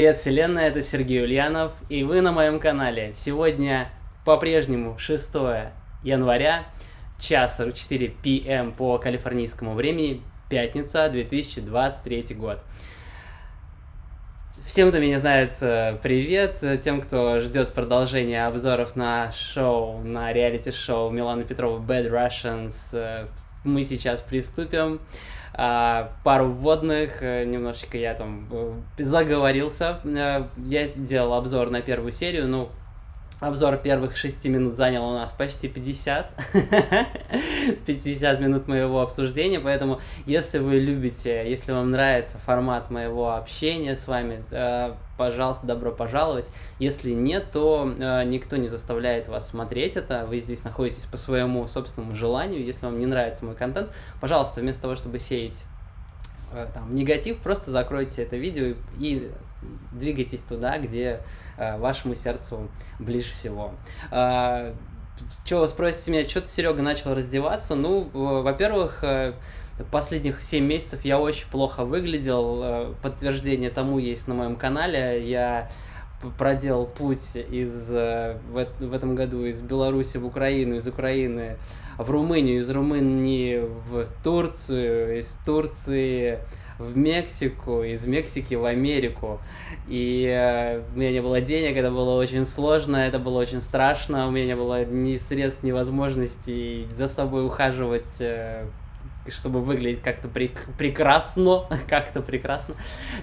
Привет, вселенная, это Сергей Ульянов, и вы на моем канале. Сегодня по-прежнему 6 января, час 4 пм по калифорнийскому времени, пятница, 2023 год. Всем, кто меня знает, э, привет. Тем, кто ждет продолжения обзоров на шоу, на реалити-шоу Милана Петрова Bad Russians, э, мы сейчас приступим. Пару вводных, э, немножечко я там э, заговорился. Э, я сделал обзор на первую серию, ну, Обзор первых 6 минут занял у нас почти 50. 50 минут моего обсуждения, поэтому если вы любите, если вам нравится формат моего общения с вами, э, пожалуйста, добро пожаловать. Если нет, то э, никто не заставляет вас смотреть это, вы здесь находитесь по своему собственному желанию. Если вам не нравится мой контент, пожалуйста, вместо того, чтобы сеять э, там, негатив, просто закройте это видео и двигайтесь туда, где э, вашему сердцу ближе всего. Э, вы спросите меня, что ты, Серега, начал раздеваться? Ну, во-первых, э, последних 7 месяцев я очень плохо выглядел. Э, подтверждение тому есть на моем канале. Я проделал путь из, э, в, в этом году из Беларуси в Украину, из Украины в Румынию, из Румынии в Турцию, из Турции в Мексику, из Мексики в Америку. И э, у меня не было денег, это было очень сложно, это было очень страшно, у меня не было ни средств, ни возможностей за собой ухаживать э, чтобы выглядеть как-то прек прекрасно, как-то прекрасно.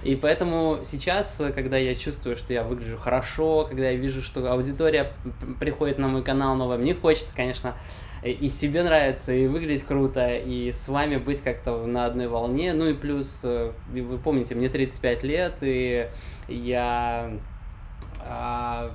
И поэтому сейчас, когда я чувствую, что я выгляжу хорошо, когда я вижу, что аудитория приходит на мой канал новая, мне хочется, конечно, и себе нравится, и выглядеть круто, и с вами быть как-то на одной волне. Ну и плюс, э, вы помните, мне 35 лет, и я... А,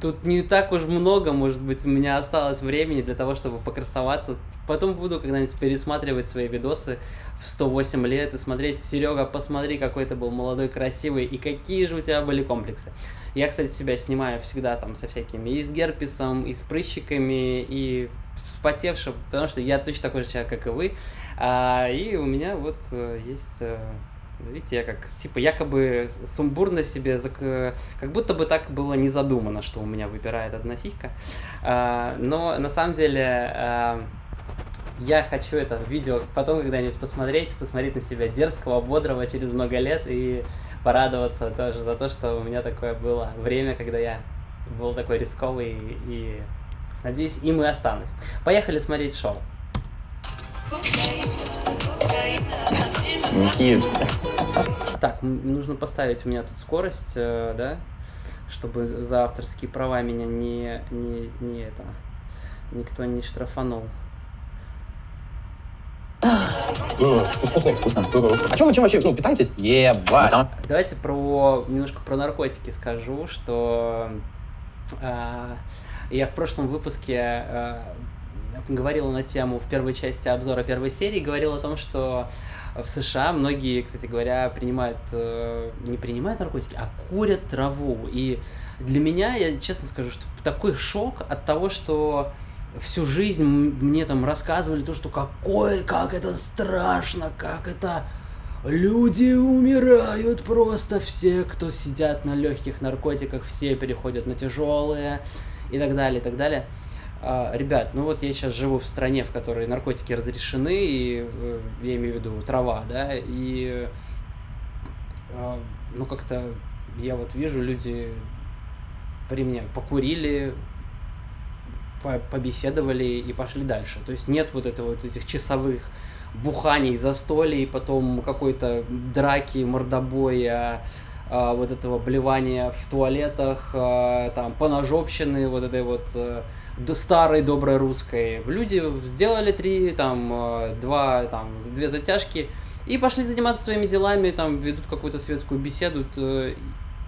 тут не так уж много, может быть, у меня осталось времени для того, чтобы покрасоваться. Потом буду когда-нибудь пересматривать свои видосы в 108 лет и смотреть, Серега, посмотри, какой ты был молодой, красивый, и какие же у тебя были комплексы. Я, кстати, себя снимаю всегда там со всякими и с герпесом, и с прыщиками, и вспотевшим, потому что я точно такой же человек, как и вы. А, и у меня вот э, есть... Э, видите, я как, типа, якобы сумбурно себе, как будто бы так было не задумано, что у меня выпирает одна сиська. А, но на самом деле а, я хочу это видео потом когда-нибудь посмотреть, посмотреть на себя дерзкого, бодрого через много лет и порадоваться тоже за то, что у меня такое было время, когда я был такой рисковый и, надеюсь, им и останусь. Поехали смотреть шоу. Никит. Так, нужно поставить у меня тут скорость, э, да, чтобы за авторские права меня не, не, не это, никто не штрафанул. Вкусно. А чем вы чем вообще ну, питаетесь? Ебать. Давайте про немножко про наркотики скажу, что э, я в прошлом выпуске э, говорил на тему в первой части обзора первой серии, говорил о том, что в США многие, кстати говоря, принимают, э, не принимают наркотики, а курят траву. И для меня, я честно скажу, что такой шок от того, что всю жизнь мне там рассказывали то, что какой, как это страшно, как это... Люди умирают просто, все, кто сидят на легких наркотиках, все переходят на тяжелые и так далее, и так далее. А, ребят, ну вот я сейчас живу в стране, в которой наркотики разрешены, и э, я имею в виду трава, да, и а, ну как-то я вот вижу, люди при мне покурили, побеседовали и пошли дальше. То есть нет вот этого вот этих часовых буханий, застолий, потом какой-то драки, мордобоя, а, вот этого блевания в туалетах, а, там, поножопщины, вот этой вот а, старой доброй русской. Люди сделали три, там, а, два, там, две затяжки и пошли заниматься своими делами, там, ведут какую-то светскую беседу,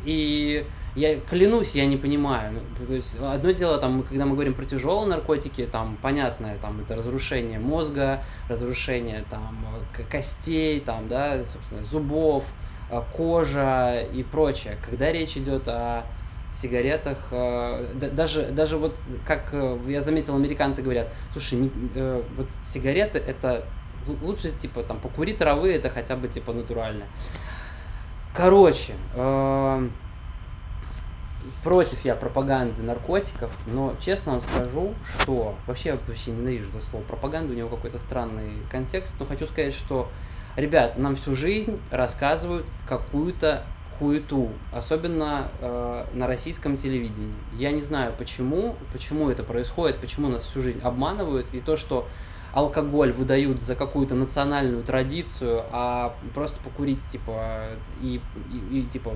и я клянусь, я не понимаю. Ну, то есть одно дело, там, когда мы говорим про тяжелые наркотики, там понятное, там это разрушение мозга, разрушение там костей, там, да, собственно, зубов, э, кожа и прочее. Когда речь идет о сигаретах, э, даже, даже вот, как э, я заметил, американцы говорят, слушай, вот сигареты это лучше, типа, там, покури травы, это хотя бы, типа, натуральное Короче, э, против я пропаганды наркотиков, но честно вам скажу, что вообще вообще ненавижу это слово пропаганда, у него какой-то странный контекст, но хочу сказать, что ребят, нам всю жизнь рассказывают какую-то хуету, особенно э, на российском телевидении. Я не знаю, почему, почему это происходит, почему нас всю жизнь обманывают, и то, что алкоголь выдают за какую-то национальную традицию, а просто покурить, типа, и, и, и типа,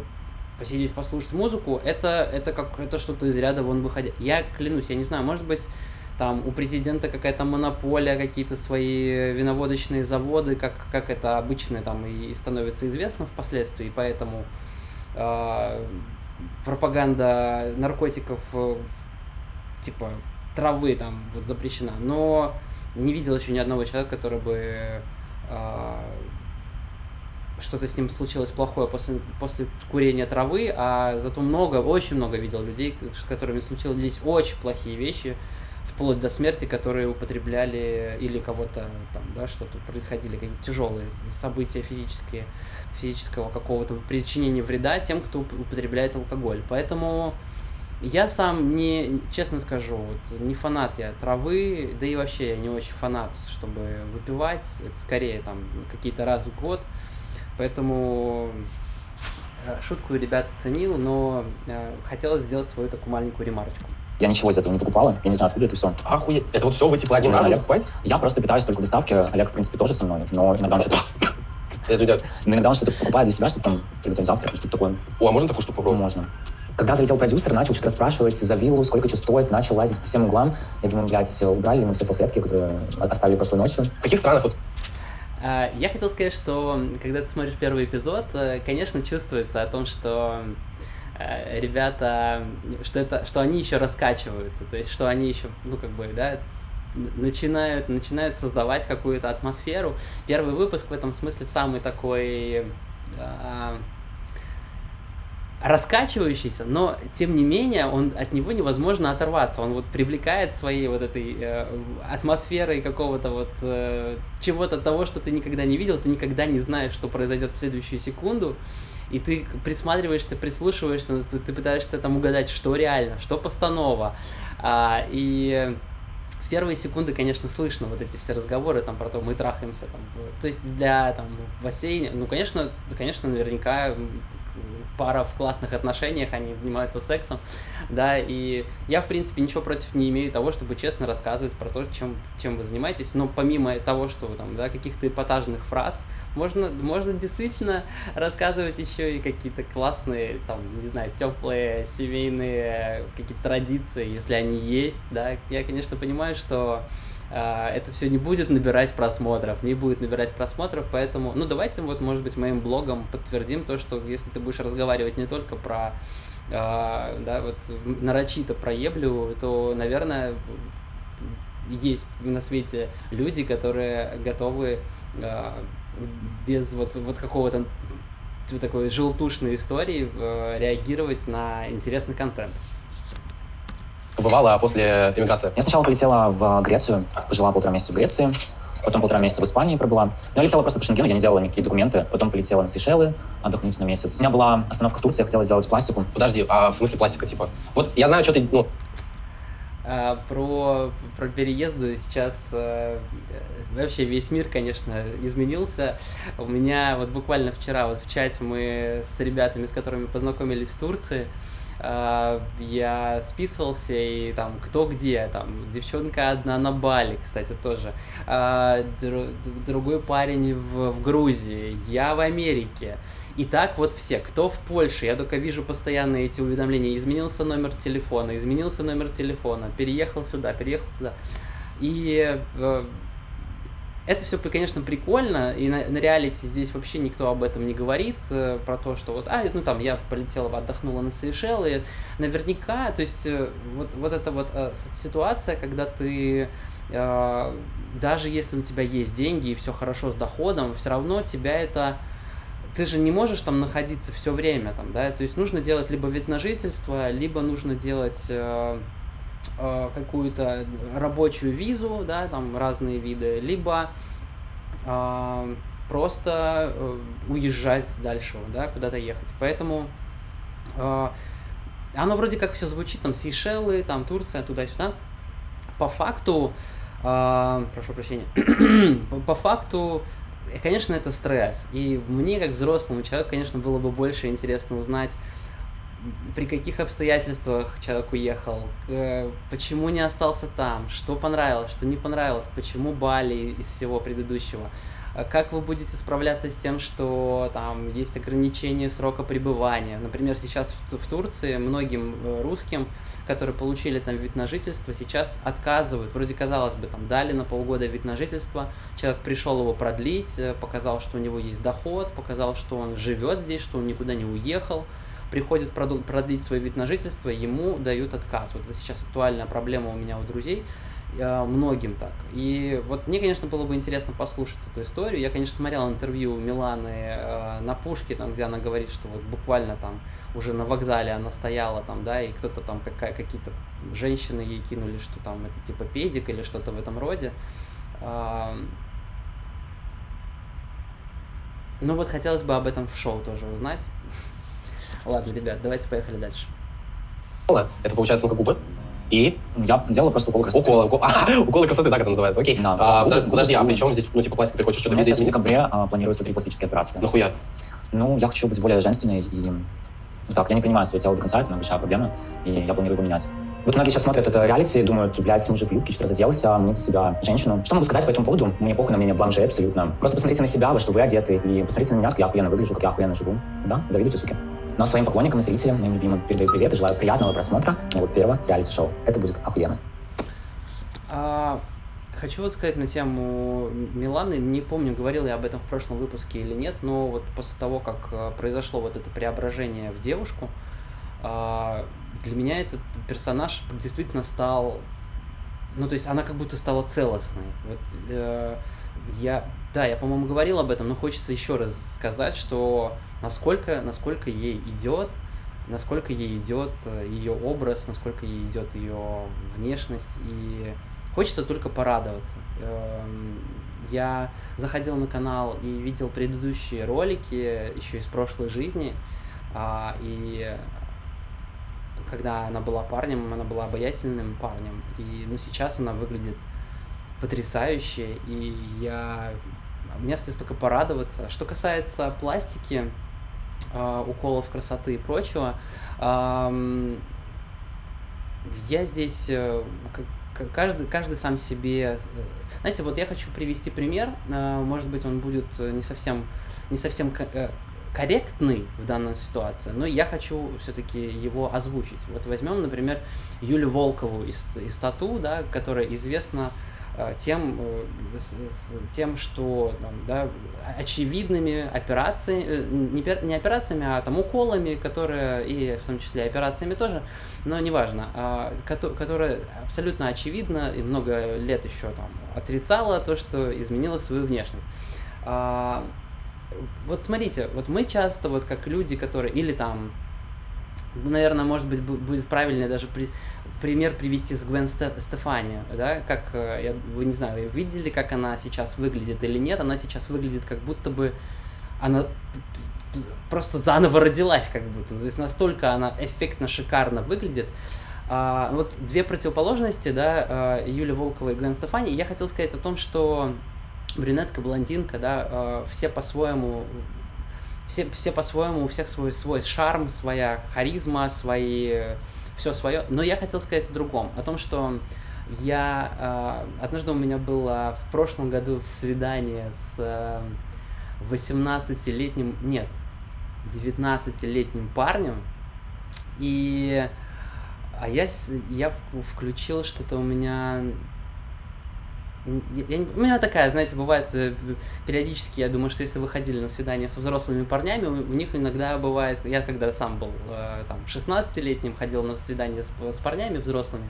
посидеть, послушать музыку, это, это как это что-то из ряда вон выходя. Я клянусь, я не знаю, может быть, там у президента какая-то монополия, какие-то свои виноводочные заводы, как, как это обычно там и становится известно впоследствии, поэтому э, пропаганда наркотиков э, типа травы там вот запрещена, но не видел еще ни одного человека, который бы э, что-то с ним случилось плохое после, после курения травы, а зато много, очень много видел людей, с которыми случились очень плохие вещи, вплоть до смерти, которые употребляли или кого-то там, да, что-то происходили, какие-то тяжелые события физические, физического какого-то причинения вреда тем, кто употребляет алкоголь. Поэтому я сам не, честно скажу, вот, не фанат я травы, да и вообще я не очень фанат, чтобы выпивать. Это скорее там какие-то раз в год. Поэтому э, шутку ребята ценил, но э, хотелось сделать свою такую маленькую ремарочку. Я ничего из этого не покупала, я не знаю, откуда это все. Охуеть. Это вот все в эти платья Олег. покупать? Я просто питаюсь только в доставке, Олег, в принципе, тоже со мной, но иногда он что-то Это, но иногда он что-то покупает для себя, чтобы там приготовить завтрак, что-то такое. О, а можно такую штуку попробовать? можно. Когда залетел продюсер, начал что-то спрашивать за виллу, сколько что стоит, начал лазить по всем углам. Я думаю, блядь, убрали мы все салфетки, которые оставили прошлой ночью. В каких странах вот Я хотел сказать, что когда ты смотришь первый эпизод, э, конечно, чувствуется о том, что э, ребята, что это, что они еще раскачиваются, то есть, что они еще, ну, как бы, да, начинают, начинают создавать какую-то атмосферу. Первый выпуск в этом смысле самый такой а, раскачивающийся, но тем не менее он от него невозможно оторваться. Он вот привлекает своей вот этой э, атмосферой какого-то вот э, чего-то того, что ты никогда не видел, ты никогда не знаешь, что произойдет в следующую секунду, и ты присматриваешься, прислушиваешься, ты, пытаешься там угадать, что реально, что постанова, А, и первые секунды, конечно, слышно вот эти все разговоры там про то, мы трахаемся там, то есть для там в ну, конечно, конечно, наверняка пара в классных отношениях, они занимаются сексом, да, и я, в принципе, ничего против не имею того, чтобы честно рассказывать про то, чем, чем вы занимаетесь, но помимо того, что там, да, каких-то эпатажных фраз, можно, можно действительно рассказывать еще и какие-то классные, там, не знаю, теплые семейные какие-то традиции, если они есть, да, я, конечно, понимаю, что это все не будет набирать просмотров, не будет набирать просмотров, поэтому, ну, давайте вот, может быть, моим блогом подтвердим то, что если ты будешь разговаривать не только про, а, да, вот, нарочито про еблю, то, наверное, есть на свете люди, которые готовы а, без вот, вот какого-то такой желтушной истории э, реагировать на интересный контент. Побывала после эмиграции? Я сначала полетела в Грецию, пожила полтора месяца в Греции, потом полтора месяца в Испании пробыла. Но я летела просто по Шенгену, я не делала никакие документы. Потом полетела на Сейшелы, отдохнуть на месяц. У меня была остановка в Турции, я хотела сделать пластику. Подожди, а в смысле пластика, типа? Вот я знаю, что ты, ну, А, про, про переезды сейчас э, вообще весь мир, конечно, изменился. У меня вот буквально вчера вот в чате мы с ребятами, с которыми познакомились в Турции, я списывался и там кто где, там девчонка одна на Бали, кстати, тоже, дру- другой парень в, в Грузии, я в Америке. И так вот все, кто в Польше, я только вижу постоянно эти уведомления, изменился номер телефона, изменился номер телефона, переехал сюда, переехал туда. И э, это все, конечно, прикольно, и на, на реалити здесь вообще никто об этом не говорит, э, про то, что вот, а, ну там, я полетела, отдохнула на Сейшелы, наверняка, то есть э, вот, вот эта вот э, ситуация, когда ты, э, даже если у тебя есть деньги и все хорошо с доходом, все равно тебя это ты же не можешь там находиться все время там, да, то есть нужно делать либо вид на жительство, либо нужно делать э, э, какую-то рабочую визу, да, там разные виды, либо э, просто э, уезжать дальше, да, куда-то ехать. Поэтому э, оно вроде как все звучит, там Сейшелы, там Турция, туда-сюда. По факту, э, прошу прощения, по факту, конечно, это стресс. И мне, как взрослому человеку, конечно, было бы больше интересно узнать, при каких обстоятельствах человек уехал, почему не остался там, что понравилось, что не понравилось, почему Бали из всего предыдущего. А как вы будете справляться с тем, что там есть ограничение срока пребывания? Например, сейчас в, Турции многим э, русским, которые получили там вид на жительство, сейчас отказывают. Вроде казалось бы, там дали на полгода вид на жительство, человек пришел его продлить, э, показал, что у него есть доход, показал, что он живет здесь, что он никуда не уехал, приходит продлить свой вид на жительство, ему дают отказ. Вот это сейчас актуальная проблема у меня у друзей, э, многим так. И вот мне, конечно, было бы интересно послушать эту историю. Я, конечно, смотрел интервью Миланы э, на Пушке, там, где она говорит, что вот буквально там уже на вокзале она стояла там, да, и кто-то там, какие-то женщины ей кинули, что там это типа педик или что-то в этом роде. Ну вот хотелось бы об этом в шоу тоже узнать. Ладно, ребят, давайте поехали дальше. Это получается на губы. И я делал просто укол красоты. Укол, укол, а, уколы красоты, так это называется, окей. Да, а, подожди, подожди, а при чем здесь, ну, типа, пластик, ты хочешь что-то видеть? в декабре а, планируется три пластические операции. Нахуя? Ну, я хочу быть более женственной и... Так, я не понимаю свое тело до конца, это моя большая проблема, и я планирую его менять. Вот многие сейчас смотрят это реалити и думают, блядь, мужик в юбке, что разоделся, мне себя женщину. Что могу сказать по этому поводу? Мне похуй на мнение бланже абсолютно. Просто посмотрите на себя, во что вы одеты, и посмотрите на меня, как я охуенно выгляжу, как я охуенно живу. Да, завидуйте, суки. Но своим поклонникам и зрителям, моим любимым, передаю привет и желаю приятного просмотра моего первого реалити-шоу. Это будет охуенно. А, хочу вот сказать на тему Миланы. Не помню, говорил я об этом в прошлом выпуске или нет, но вот после того, как э, произошло вот это преображение в девушку, а, для меня этот персонаж действительно стал... Ну, то есть она как будто стала целостной. Вот, э, я, да, я, по-моему, говорил об этом, но хочется еще раз сказать, что насколько, насколько ей идет, насколько ей идет э, ее образ, насколько ей идет ее внешность, и хочется только порадоваться. Эм, я заходил на канал и видел предыдущие ролики еще из прошлой жизни, а, и когда она была парнем, она была обаятельным парнем, и ну, сейчас она выглядит потрясающе, и я... Мне остается только порадоваться. Что касается пластики, э, уколов красоты и прочего, я здесь... Э, каждый, каждый сам себе... Э, знаете, вот я хочу привести пример, э, может быть, он будет не совсем, не совсем корректный в данной ситуации, но я хочу все-таки его озвучить. Вот возьмем, например, Юлю Волкову из, из Тату, да, которая известна тем, э, с, с, тем что там, да, очевидными операциями, э, не, не операциями, а там уколами, которые, и в том числе операциями тоже, но неважно, а, которая абсолютно очевидно и много лет еще там отрицала то, что изменила свою внешность. А, вот смотрите, вот мы часто, вот как люди, которые, или там, наверное, может быть, будет правильнее даже при, пример привести с Гвен Стефани, да, как, э, я, вы не знаю, видели, как она сейчас выглядит или нет, она сейчас выглядит как будто бы она просто заново родилась, как будто, то есть настолько она эффектно, шикарно выглядит. А, вот две противоположности, да, а, Юля Волкова и Гвен Стефани, я хотел сказать о том, что брюнетка, блондинка, да, а, все по-своему все, все по-своему, у всех свой, свой шарм, своя харизма, свои все свое. Но я хотел сказать о другом, о том, что я... Э, однажды у меня было в прошлом году свидание с э, 18-летним... Нет, 19-летним парнем. И... А я, я включил что-то у меня я, у меня такая, знаете, бывает э, периодически, я думаю, что если вы ходили на свидание со взрослыми парнями, у, у них иногда бывает, я когда сам был э, там 16-летним, ходил на свидание с, с парнями взрослыми,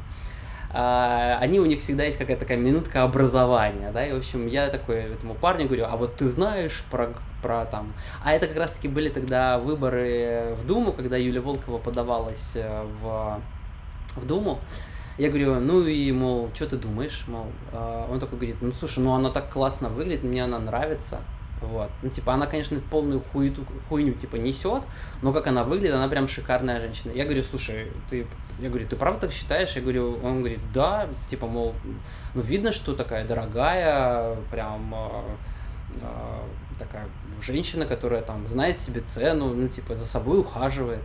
э, они у них всегда есть какая-то такая минутка образования, да, и, в общем, я такой этому парню говорю, а вот ты знаешь про, про там... А это как раз-таки были тогда выборы в Думу, когда Юлия Волкова подавалась э, в, в Думу, я говорю, ну и, мол, что ты думаешь, мол, а, он такой говорит, ну слушай, ну она так классно выглядит, мне она нравится. Вот. Ну, типа, она, конечно, полную хуету, хуйню, типа, несет, но как она выглядит, она прям шикарная женщина. Я говорю, слушай, ты, я говорю, ты правда так считаешь? Я говорю, он говорит, да, типа, мол, ну, видно, что такая дорогая, прям э, э, такая женщина, которая там знает себе цену, ну, типа, за собой ухаживает.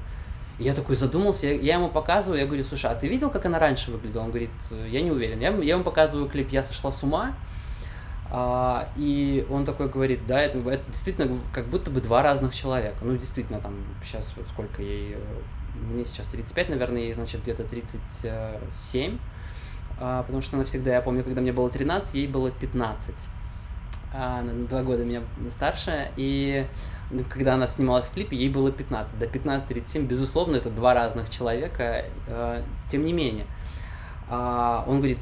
Я такой задумался, я, я ему показываю, я говорю, слушай, а ты видел, как она раньше выглядела? Он говорит, я не уверен. Я, я ему показываю клип «Я сошла с ума», а, и он такой говорит, да, это, это действительно как будто бы два разных человека. Ну, действительно, там, сейчас вот сколько ей, э, мне сейчас 35, наверное, ей, значит, где-то 37, а, потому что она всегда, я помню, когда мне было 13, ей было 15. А, на два года меня старше, и когда она снималась в клипе, ей было 15. До 15-37, безусловно, это два разных человека, э, тем не менее. А, он говорит,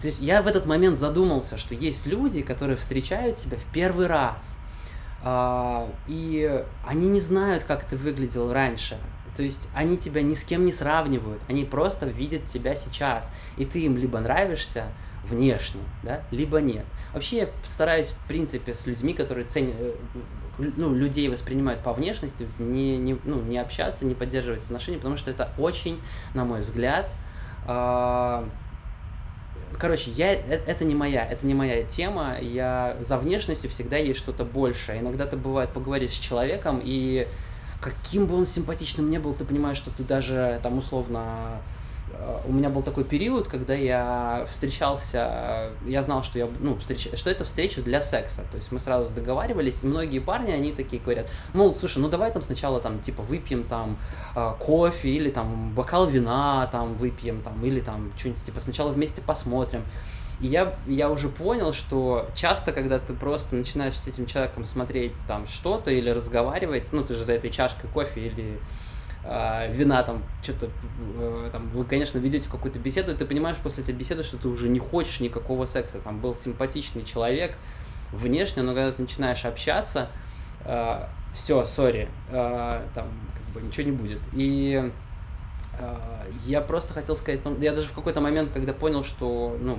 то есть я в этот момент задумался, что есть люди, которые встречают тебя в первый раз, а, и они не знают, как ты выглядел раньше. То есть они тебя ни с кем не сравнивают, они просто видят тебя сейчас, и ты им либо нравишься внешне, да, либо нет. Вообще я стараюсь, в принципе, с людьми, которые ценят, э, ну, людей воспринимают по внешности, не, не, ну, не общаться, не поддерживать отношения, потому что это очень, на мой взгляд, а, короче, я, э, это не моя, это не моя тема. Я за внешностью всегда есть что-то большее. Иногда ты бывает поговорить с человеком, и каким бы он симпатичным не был, ты понимаешь, что ты даже там условно у меня был такой период, когда я встречался, я знал, что я, ну, встреч, что это встреча для секса, то есть мы сразу договаривались, и многие парни, они такие говорят, мол, слушай, ну давай там сначала там, типа, выпьем там э, кофе, или там бокал вина там выпьем, там, или там что-нибудь, типа, сначала вместе посмотрим, и я, я уже понял, что часто, когда ты просто начинаешь с этим человеком смотреть там что-то или разговаривать, ну, ты же за этой чашкой кофе или э, вина, там, что-то, э, там, вы, конечно, ведете какую-то беседу, и ты понимаешь после этой беседы, что ты уже не хочешь никакого секса. Там был симпатичный человек внешне, но когда ты начинаешь общаться, э, все, сори, э, там, как бы ничего не будет. И э, я просто хотел сказать, я даже в какой-то момент, когда понял, что, ну,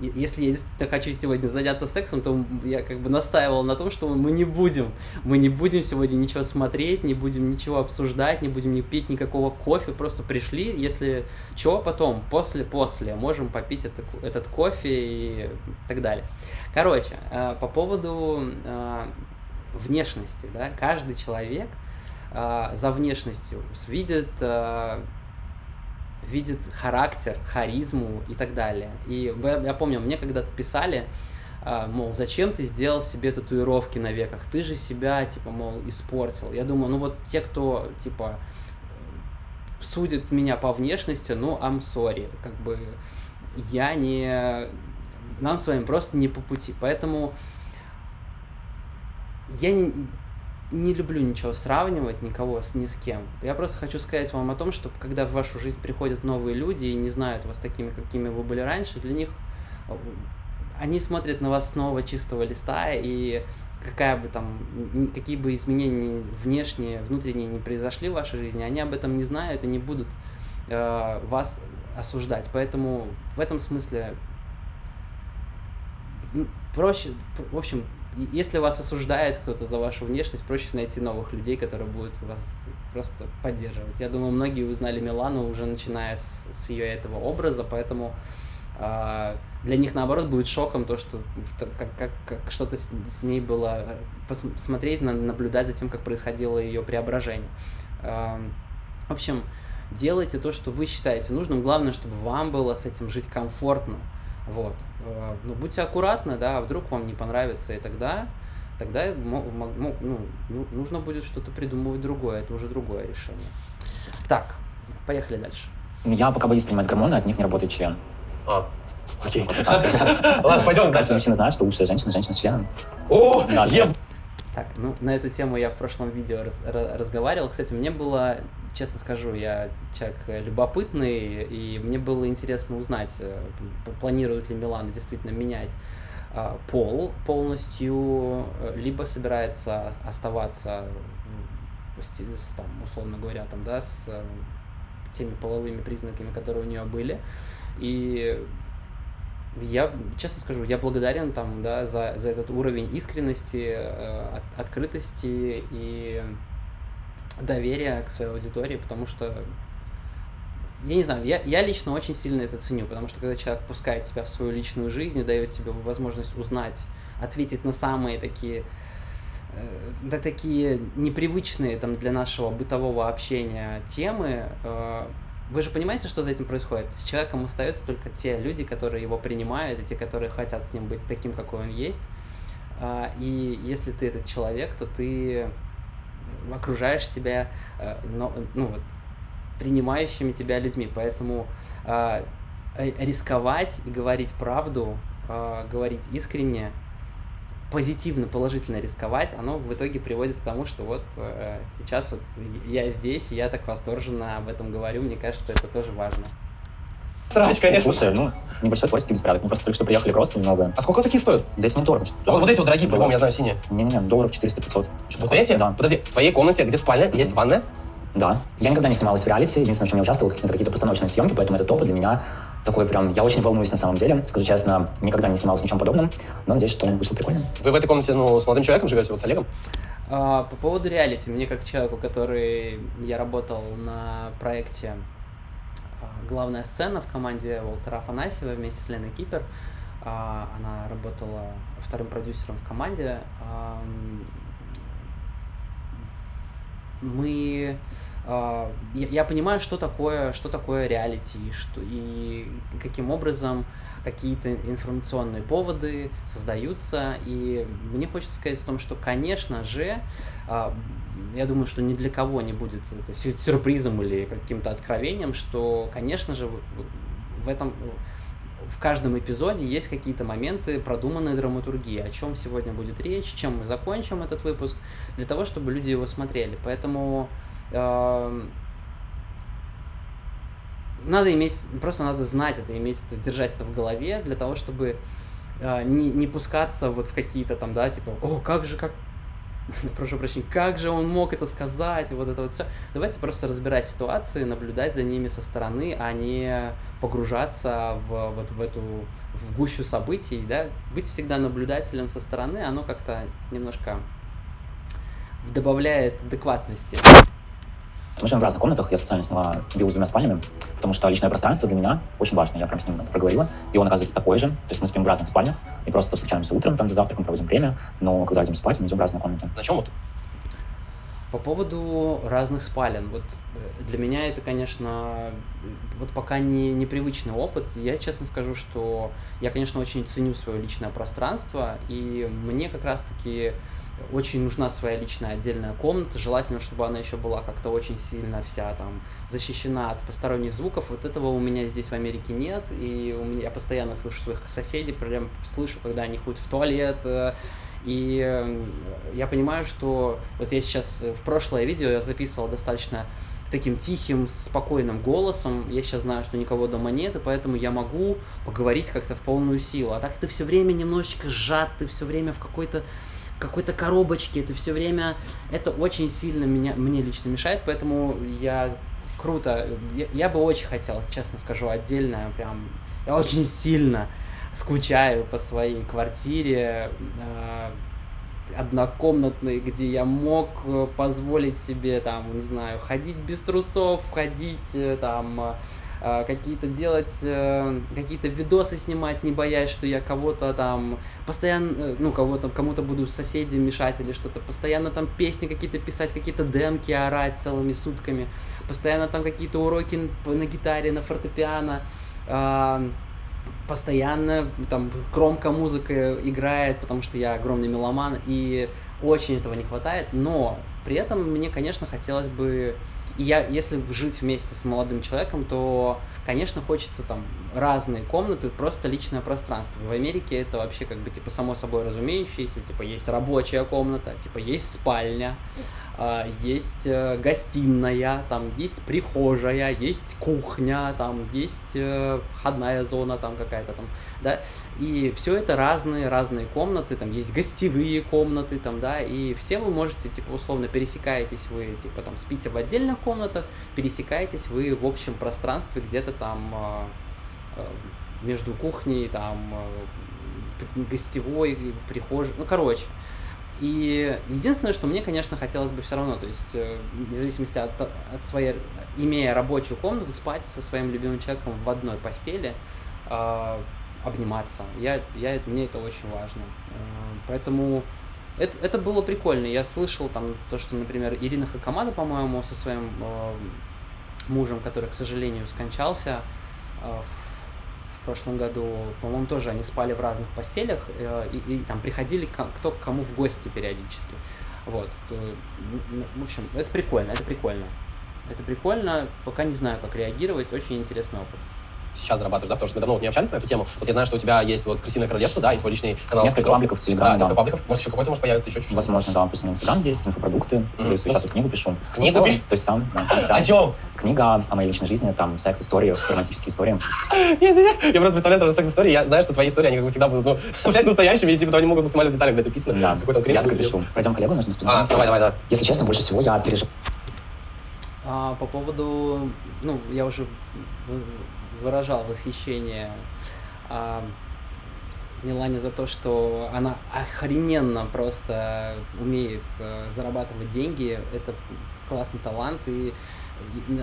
если я действительно хочу сегодня заняться сексом, то я как бы настаивал на том, что мы не будем. Мы не будем сегодня ничего смотреть, не будем ничего обсуждать, не будем не пить никакого кофе. Просто пришли, если что, потом, после-после, можем попить это, этот кофе и так далее. Короче, э, по поводу э, внешности, да, каждый человек э, за внешностью видит видит характер, харизму и так далее. И я помню, мне когда-то писали, а, мол, зачем ты сделал себе татуировки на веках? Ты же себя, типа, мол, испортил. Я думаю, ну вот те, кто, типа, судит меня по внешности, ну, I'm sorry. Как бы я не... Нам с вами просто не по пути. Поэтому я не, не люблю ничего сравнивать, никого с ни с кем. Я просто хочу сказать вам о том, что когда в вашу жизнь приходят новые люди и не знают вас такими, какими вы были раньше, для них они смотрят на вас с нового чистого листа, и какая бы там, какие бы изменения внешние, внутренние не произошли в вашей жизни, они об этом не знают и не будут э, вас осуждать. Поэтому в этом смысле проще, в общем, если вас осуждает кто-то за вашу внешность, проще найти новых людей, которые будут вас просто поддерживать. Я думаю, многие узнали Милану уже начиная с, с ее этого образа, поэтому э, для них наоборот будет шоком то, что как, как, как что-то с, с ней было посмотреть, наблюдать за тем, как происходило ее преображение. Э, в общем, делайте то, что вы считаете нужным. Главное, чтобы вам было с этим жить комфортно. Вот. Э, ну, будьте аккуратны, да, вдруг вам не понравится, и тогда, тогда ну, ну, нужно будет что-то придумывать другое, это уже другое решение. Так, поехали дальше. Я пока боюсь принимать гормоны, от них не работает член. А, окей. Ладно, пойдем дальше. Мужчина знает, что лучшая женщина, женщина с членом. О, Так, ну, на эту тему я в прошлом видео раз, разговаривал. Кстати, мне было честно скажу, я человек любопытный, и мне было интересно узнать, э, планирует ли Милан действительно менять а, пол полностью, э, либо собирается оставаться, с, там, условно говоря, там, да, с э, теми половыми признаками, которые у нее были. И я, честно скажу, я благодарен там, да, за, за этот уровень искренности, э, от, открытости и доверия к своей аудитории, потому что я не знаю, я, я лично очень сильно это ценю, потому что когда человек пускает тебя в свою личную жизнь и дает тебе возможность узнать, ответить на самые такие э, да, такие непривычные там для нашего бытового общения темы, э, вы же понимаете, что за этим происходит? С человеком остаются только те люди, которые его принимают, и те, которые хотят с ним быть таким, какой он есть. А, и если ты этот человек, то ты окружаешь себя э, ну, вот, принимающими тебя людьми. Поэтому а, рисковать и говорить правду, а, говорить искренне, позитивно, положительно рисковать, оно в итоге приводит к тому, что вот э, сейчас вот я здесь, и я так восторженно об этом говорю, мне кажется, это тоже важно. Срач, конечно. Слушай, ну, небольшой творческий беспорядок. Мы просто только что приехали кроссы немного. А сколько такие стоят? Да это не дорого. А вот, вот эти вот дорогие, по-моему, я знаю, синие. Не-не-не, долларов 400-500. Вот эти? Да. Подожди, в твоей комнате, где спальня, есть ванная? Да. Я никогда не снималась в реалити. Единственное, в чем я участвовал, это какие-то постановочные съемки, поэтому это топ для меня такой прям... Я очень волнуюсь на самом деле. Скажу честно, никогда не снималась ничем подобным, но надеюсь, что вышло прикольно. Вы в этой комнате, ну, с молодым человеком живете, вот с Олегом? А, по поводу реалити, мне как человеку, который... Я работал на проекте а, «Главная сцена» в команде Волтера Афанасьева вместе с Леной Кипер. А, она работала вторым продюсером в команде. А, мы я, я понимаю, что такое, что такое реалити, что, и каким образом какие-то информационные поводы создаются. И мне хочется сказать о том, что, конечно же, я думаю, что ни для кого не будет это сюрпризом или каким-то откровением, что, конечно же, в этом в каждом эпизоде есть какие-то моменты продуманной драматургии, о чем сегодня будет речь, чем мы закончим этот выпуск, для того, чтобы люди его смотрели. Поэтому надо иметь, просто надо знать это, иметь держать это в голове для того, чтобы э, не, не пускаться вот в какие-то там, да, типа, о, как же, как, прошу прощения, как же он мог это сказать, и вот это вот все. Давайте просто разбирать ситуации, наблюдать за ними со стороны, а не погружаться в, вот в эту, в гущу событий, да, быть всегда наблюдателем со стороны, оно как-то немножко добавляет адекватности. Мы живем в разных комнатах, я специально сняла виллу с двумя спальнями, потому что личное пространство для меня очень важно, я прям с ним проговорила, и он оказывается такой же, то есть мы спим в разных спальнях, и просто встречаемся утром, там за завтраком проводим время, но когда идем спать, мы идем в разные комнаты. На чем вот? По поводу разных спален, вот э, для меня это, конечно, вот пока не непривычный опыт. Я честно скажу, что я, конечно, очень ценю свое личное пространство, и мне как раз-таки очень нужна своя личная отдельная комната, желательно, чтобы она еще была как-то очень сильно вся там защищена от посторонних звуков. Вот этого у меня здесь в Америке нет, и у меня я постоянно слышу своих соседей, прям слышу, когда они ходят в туалет, э, и э, я понимаю, что вот я сейчас в прошлое видео я записывал достаточно таким тихим, спокойным голосом. Я сейчас знаю, что никого дома нет, и поэтому я могу поговорить как-то в полную силу. А так ты все время немножечко сжат, ты все время в какой-то какой-то коробочке, это все время, это очень сильно меня, мне лично мешает, поэтому я круто, я, я бы очень хотел, честно скажу, отдельно, прям, я очень сильно скучаю по своей квартире, э, однокомнатной, где я мог э, позволить себе, там, не знаю, ходить без трусов, ходить, э, там, какие-то делать, э, какие-то видосы снимать, не боясь, что я кого-то там постоянно, э, ну, кого-то, кому-то буду соседям мешать или что-то, постоянно там песни какие-то писать, какие-то демки орать целыми сутками, постоянно там какие-то уроки на гитаре, на фортепиано, а, постоянно там громко музыка играет, потому что я огромный меломан, и очень этого не хватает, но при этом мне, конечно, хотелось бы и я, если жить вместе с молодым человеком, то, конечно, хочется там разные комнаты, просто личное пространство. В Америке это вообще как бы типа само собой разумеющееся, типа есть рабочая комната, типа есть спальня, есть э, гостиная, там есть прихожая, есть кухня, там есть э, входная зона там какая-то там, да, и все это разные, разные комнаты, там есть гостевые комнаты, там, да, и все вы можете, типа, условно, пересекаетесь вы, типа, там, спите в отдельных комнатах, пересекаетесь вы в общем пространстве где-то там а, э, между кухней, там, э, гостевой, прихожей, ну, короче. И единственное, что мне, конечно, хотелось бы все равно, то есть, э, вне зависимости от, от своей, имея рабочую комнату, спать со своим любимым человеком в одной постели, э, обниматься. Я, я, мне это очень важно. Э, поэтому это, это было прикольно. Я слышал там то, что, например, Ирина Хакамада, по-моему, со своим э, мужем, который, к сожалению, скончался э, в, прошлом году, по-моему, тоже они спали в разных постелях э, и, и там приходили к, кто к кому в гости периодически. Вот. В общем, это прикольно, это прикольно. Это прикольно, пока не знаю, как реагировать, очень интересный опыт сейчас зарабатываешь, да, потому что мы давно вот не общались на эту тему. Вот я знаю, что у тебя есть вот «Крысиное королевство», да, и твой личный канал. Несколько пабликов в Телеграме, да. Несколько пабликов. Может, еще какой-то может появиться, еще чуть-чуть. Возможно, да. Пусть у меня Инстаграм есть, инфопродукты. Mm-hmm. Есть сейчас вот книгу пишу. Книгу То есть сам. Да, о чем? Книга о моей личной жизни, там секс, истории, романтические истории. Я, я просто представляю сразу секс-истории, я знаю, что твои истории, они как бы всегда будут, ну, блядь, настоящими, и типа они могут максимально в деталях, блядь, описаны. Да, я так пишу. Пойдем коллегу, нужно А, давай, давай, да. Если честно, больше всего я переживаю. А, по поводу, ну, я уже выражал восхищение а, Милане за то, что она охрененно просто умеет а, зарабатывать деньги. Это классный талант. И, и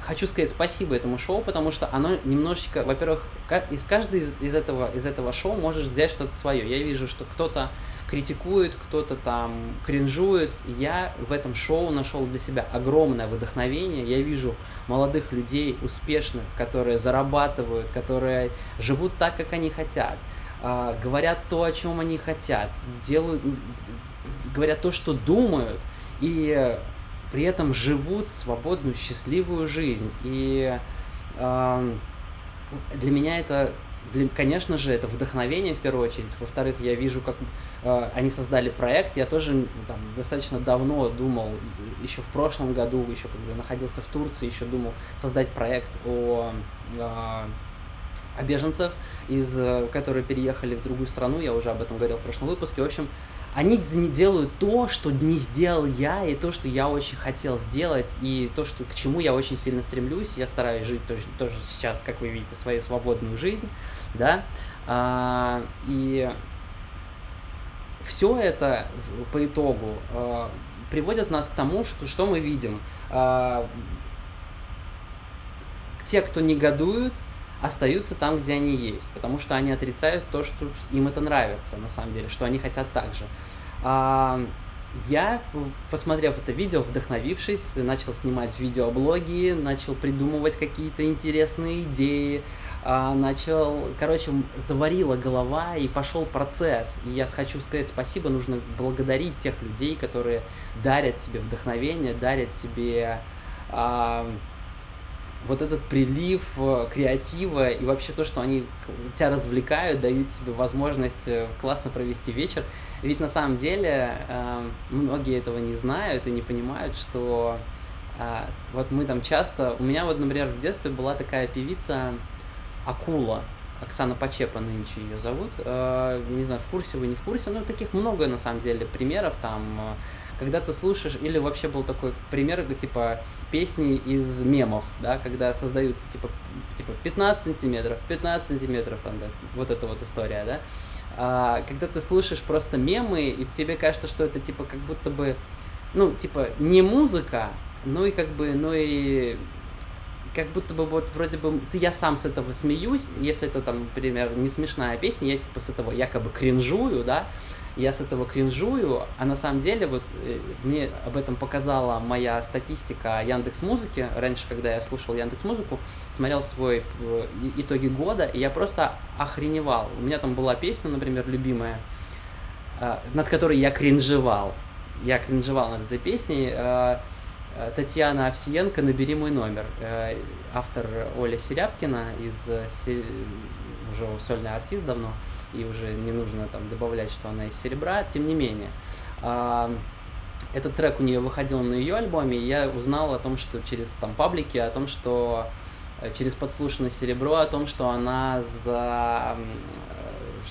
хочу сказать спасибо этому шоу, потому что оно немножечко, во-первых, из каждой из, из этого из этого шоу можешь взять что-то свое. Я вижу, что кто-то критикует, кто-то там кринжует. Я в этом шоу нашел для себя огромное вдохновение. Я вижу молодых людей, успешных, которые зарабатывают, которые живут так, как они хотят, а, говорят то, о чем они хотят, делают, говорят то, что думают, и при этом живут свободную, счастливую жизнь. И для меня это для, конечно же, это вдохновение в первую очередь. Во-вторых, я вижу, как они создали проект. Я тоже там, достаточно давно думал, еще в прошлом году, еще когда находился в Турции, еще думал создать проект о, э, о беженцах, из, э, которые переехали в другую страну. Я уже об этом говорил в прошлом выпуске. В общем, они не делают то, что не сделал я, и то, что я очень хотел сделать, и то, что, к чему я очень сильно стремлюсь. Я стараюсь жить тоже, тоже сейчас, как вы видите, свою свободную жизнь, да, а, и все это по итогу а, приводит нас к тому, что, что мы видим. А, те, кто негодуют, остаются там, где они есть, потому что они отрицают то, что им это нравится, на самом деле, что они хотят так же. А, я, посмотрев это видео, вдохновившись, начал снимать видеоблоги, начал придумывать какие-то интересные идеи, начал, короче, заварила голова и пошел процесс. И я хочу сказать спасибо, нужно благодарить тех людей, которые дарят тебе вдохновение, дарят тебе а, вот этот прилив э, креатива и вообще то, что они тебя развлекают, дают тебе возможность э, классно провести вечер. Ведь на самом деле э, многие этого не знают и не понимают, что вот мы там часто... У меня вот, например, в детстве была такая певица Акула, Оксана Почепа нынче ее зовут. Не знаю, в курсе вы, не в курсе, но таких много на самом деле примеров там когда ты слушаешь, или вообще был такой пример, типа, песни из мемов, да, когда создаются, типа, типа 15 сантиметров, 15 сантиметров, там, да, вот эта вот история, да, а, когда ты слушаешь просто мемы, и тебе кажется, что это, типа, как будто бы, ну, типа, не музыка, ну и как бы, ну и как будто бы вот вроде бы ты я сам с этого смеюсь, если это там, например, не смешная песня, я типа с этого якобы кринжую, да, я с этого кринжую, а на самом деле вот э, мне об этом показала моя статистика Яндекс Музыки. Раньше, когда я слушал Яндекс Музыку, смотрел свой э, итоги года, и я просто охреневал. У меня там была песня, например, любимая, э, над которой я кринжевал. Я кринжевал над этой песней. Татьяна Овсиенко «Набери мой номер». Автор Оля Серябкина из уже сольный артист давно и уже не нужно там добавлять, что она из серебра, тем не менее. А, этот трек у нее выходил на ее альбоме, и я узнал о том, что через там паблики, о том, что э, через подслушанное серебро, о том, что она за э,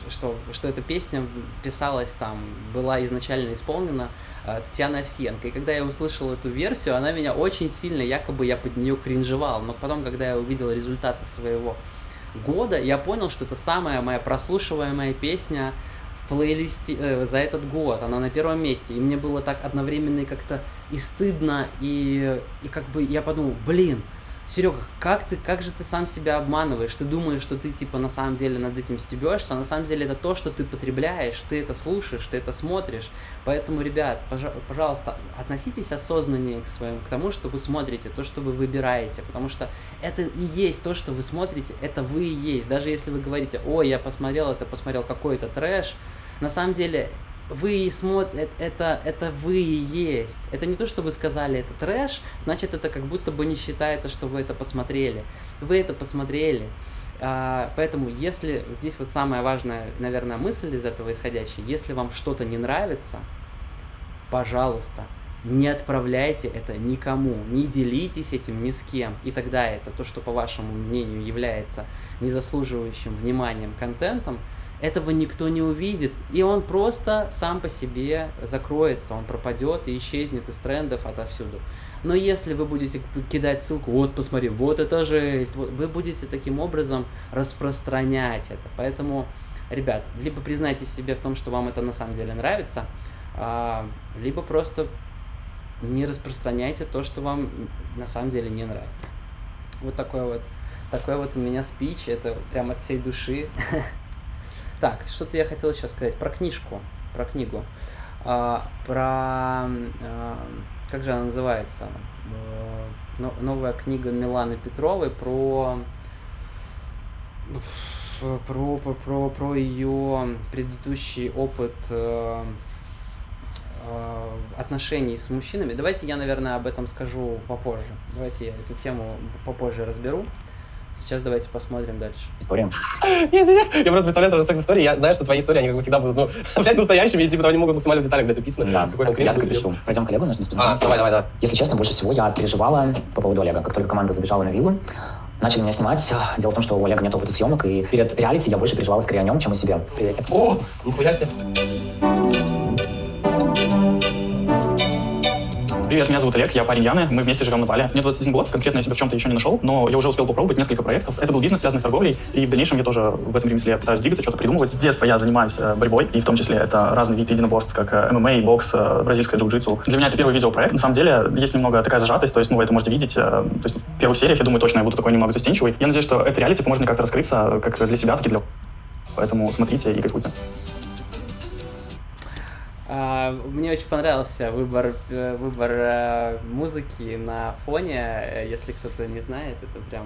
что, что эта песня писалась там, была изначально исполнена э, Татьяной Овсиенко. И когда я услышал эту версию, она меня очень сильно, якобы я под нее кринжевал. Но потом, когда я увидел результаты своего года я понял, что это самая моя прослушиваемая песня в плейлисте э, за этот год. Она на первом месте. И мне было так одновременно и как-то и стыдно, и, и как бы я подумал, блин, Серега, как ты, как же ты сам себя обманываешь? Ты думаешь, что ты типа на самом деле над этим стебешься, а на самом деле это то, что ты потребляешь, ты это слушаешь, ты это смотришь. Поэтому, ребят, пожалуйста, относитесь осознаннее к своему, к тому, что вы смотрите, то, что вы выбираете, потому что это и есть то, что вы смотрите, это вы и есть. Даже если вы говорите, ой, я посмотрел это, посмотрел какой-то трэш, на самом деле вы смотрите, это, это вы и есть. Это не то, что вы сказали, это трэш, значит, это как будто бы не считается, что вы это посмотрели. Вы это посмотрели. А, поэтому, если здесь вот самая важная, наверное, мысль из этого исходящая, если вам что-то не нравится, пожалуйста, не отправляйте это никому, не делитесь этим ни с кем. И тогда это то, что, по вашему мнению, является незаслуживающим вниманием контентом, этого никто не увидит, и он просто сам по себе закроется, он пропадет и исчезнет из трендов отовсюду. Но если вы будете кидать ссылку, вот посмотри, вот это жесть, вы будете таким образом распространять это. Поэтому, ребят, либо признайтесь себе в том, что вам это на самом деле нравится, а, либо просто не распространяйте то, что вам на самом деле не нравится. Вот такой вот, такой вот у меня спич, это прям от всей души. Так, что-то я хотел еще сказать про книжку, про книгу. А, про... А, как же она называется? А, новая книга Миланы Петровой про... Про, про, про, про ее предыдущий опыт э, э, отношений с мужчинами. Давайте я, наверное, об этом скажу попозже. Давайте я эту тему попозже разберу. Сейчас давайте посмотрим дальше. История. Я, извиняюсь. я просто представляю сразу секс-истории. Я знаю, что твои истории, они как бы всегда будут, ну, блядь, настоящими, и типа они могут максимально в деталях, блядь, описаны. Да, я так и пишу. Пойдем коллегу, нужно А, давай, давай, да. Если честно, больше всего я переживала по поводу Олега. Как только команда забежала на виллу, начали меня снимать. Дело в том, что у Олега нет опыта съемок, и перед реалити я больше переживала скорее о нем, чем о себе. Приветик. О, нихуя себе. Привет, меня зовут Олег, я парень Яны, мы вместе живем на Бали. Мне 21 год, конкретно я себя в чем-то еще не нашел, но я уже успел попробовать несколько проектов. Это был бизнес, связанный с торговлей, и в дальнейшем я тоже в этом ремесле пытаюсь двигаться, что-то придумывать. С детства я занимаюсь э, борьбой, и в том числе это разные виды единоборств, как э, ММА, бокс, э, бразильское джиу-джитсу. Для меня это первый видеопроект. На самом деле есть немного такая зажатость, то есть ну, вы это можете видеть. То есть в первых сериях, я думаю, точно я буду такой немного застенчивый. Я надеюсь, что это реалити поможет мне как-то раскрыться как для себя, так и для... Поэтому смотрите и кайфуйте. А, мне очень понравился выбор, э, выбор э, музыки на фоне. Если кто-то не знает, это прям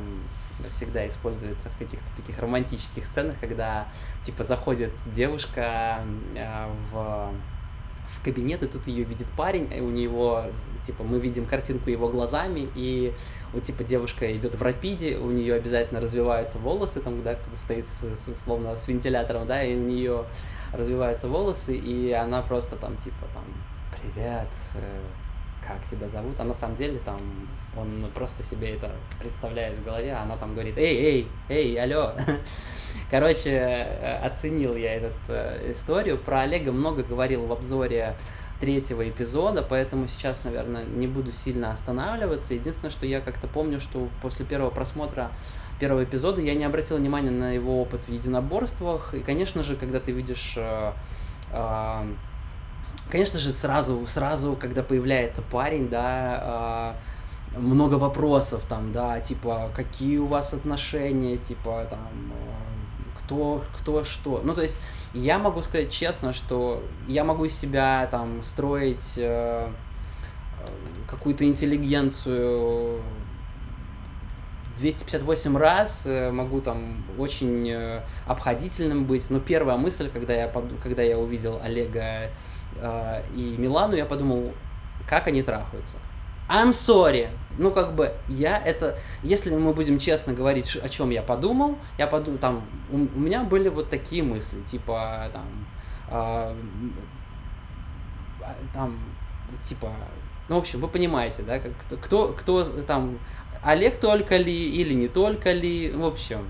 всегда используется в каких-то таких романтических сценах, когда типа заходит девушка э, в в кабинет, и тут ее видит парень, и у него, типа, мы видим картинку его глазами, и вот, типа, девушка идет в рапиде, у нее обязательно развиваются волосы, там, когда кто-то стоит, с, с, словно с вентилятором, да, и у нее развиваются волосы, и она просто там типа там «Привет, э, как тебя зовут?» А на самом деле там он просто себе это представляет в голове, а она там говорит «Эй, эй, эй, алло!» Короче, э, оценил я эту э, историю. Про Олега много говорил в обзоре третьего эпизода, поэтому сейчас, наверное, не буду сильно останавливаться. Единственное, что я как-то помню, что после первого просмотра первого эпизода я не обратил внимания на его опыт в единоборствах. И, конечно же, когда ты видишь... Э, э, конечно же, сразу, сразу, когда появляется парень, да, э, много вопросов там, да, типа, какие у вас отношения, типа, там, кто, кто что. Ну, то есть, я могу сказать честно, что я могу из себя там строить э, какую-то интеллигенцию 258 раз, э, могу там очень э, обходительным быть, но первая мысль, когда я, когда я увидел Олега э, и Милану, я подумал, как они трахаются. I'm sorry. Ну, как бы, я это... Если мы будем честно говорить, о чем я подумал, я подумал, там, у, у меня были вот такие мысли, типа, там, э, там, типа, ну, в общем, вы понимаете, да, как, кто, кто там Олег только ли или не только ли, в общем.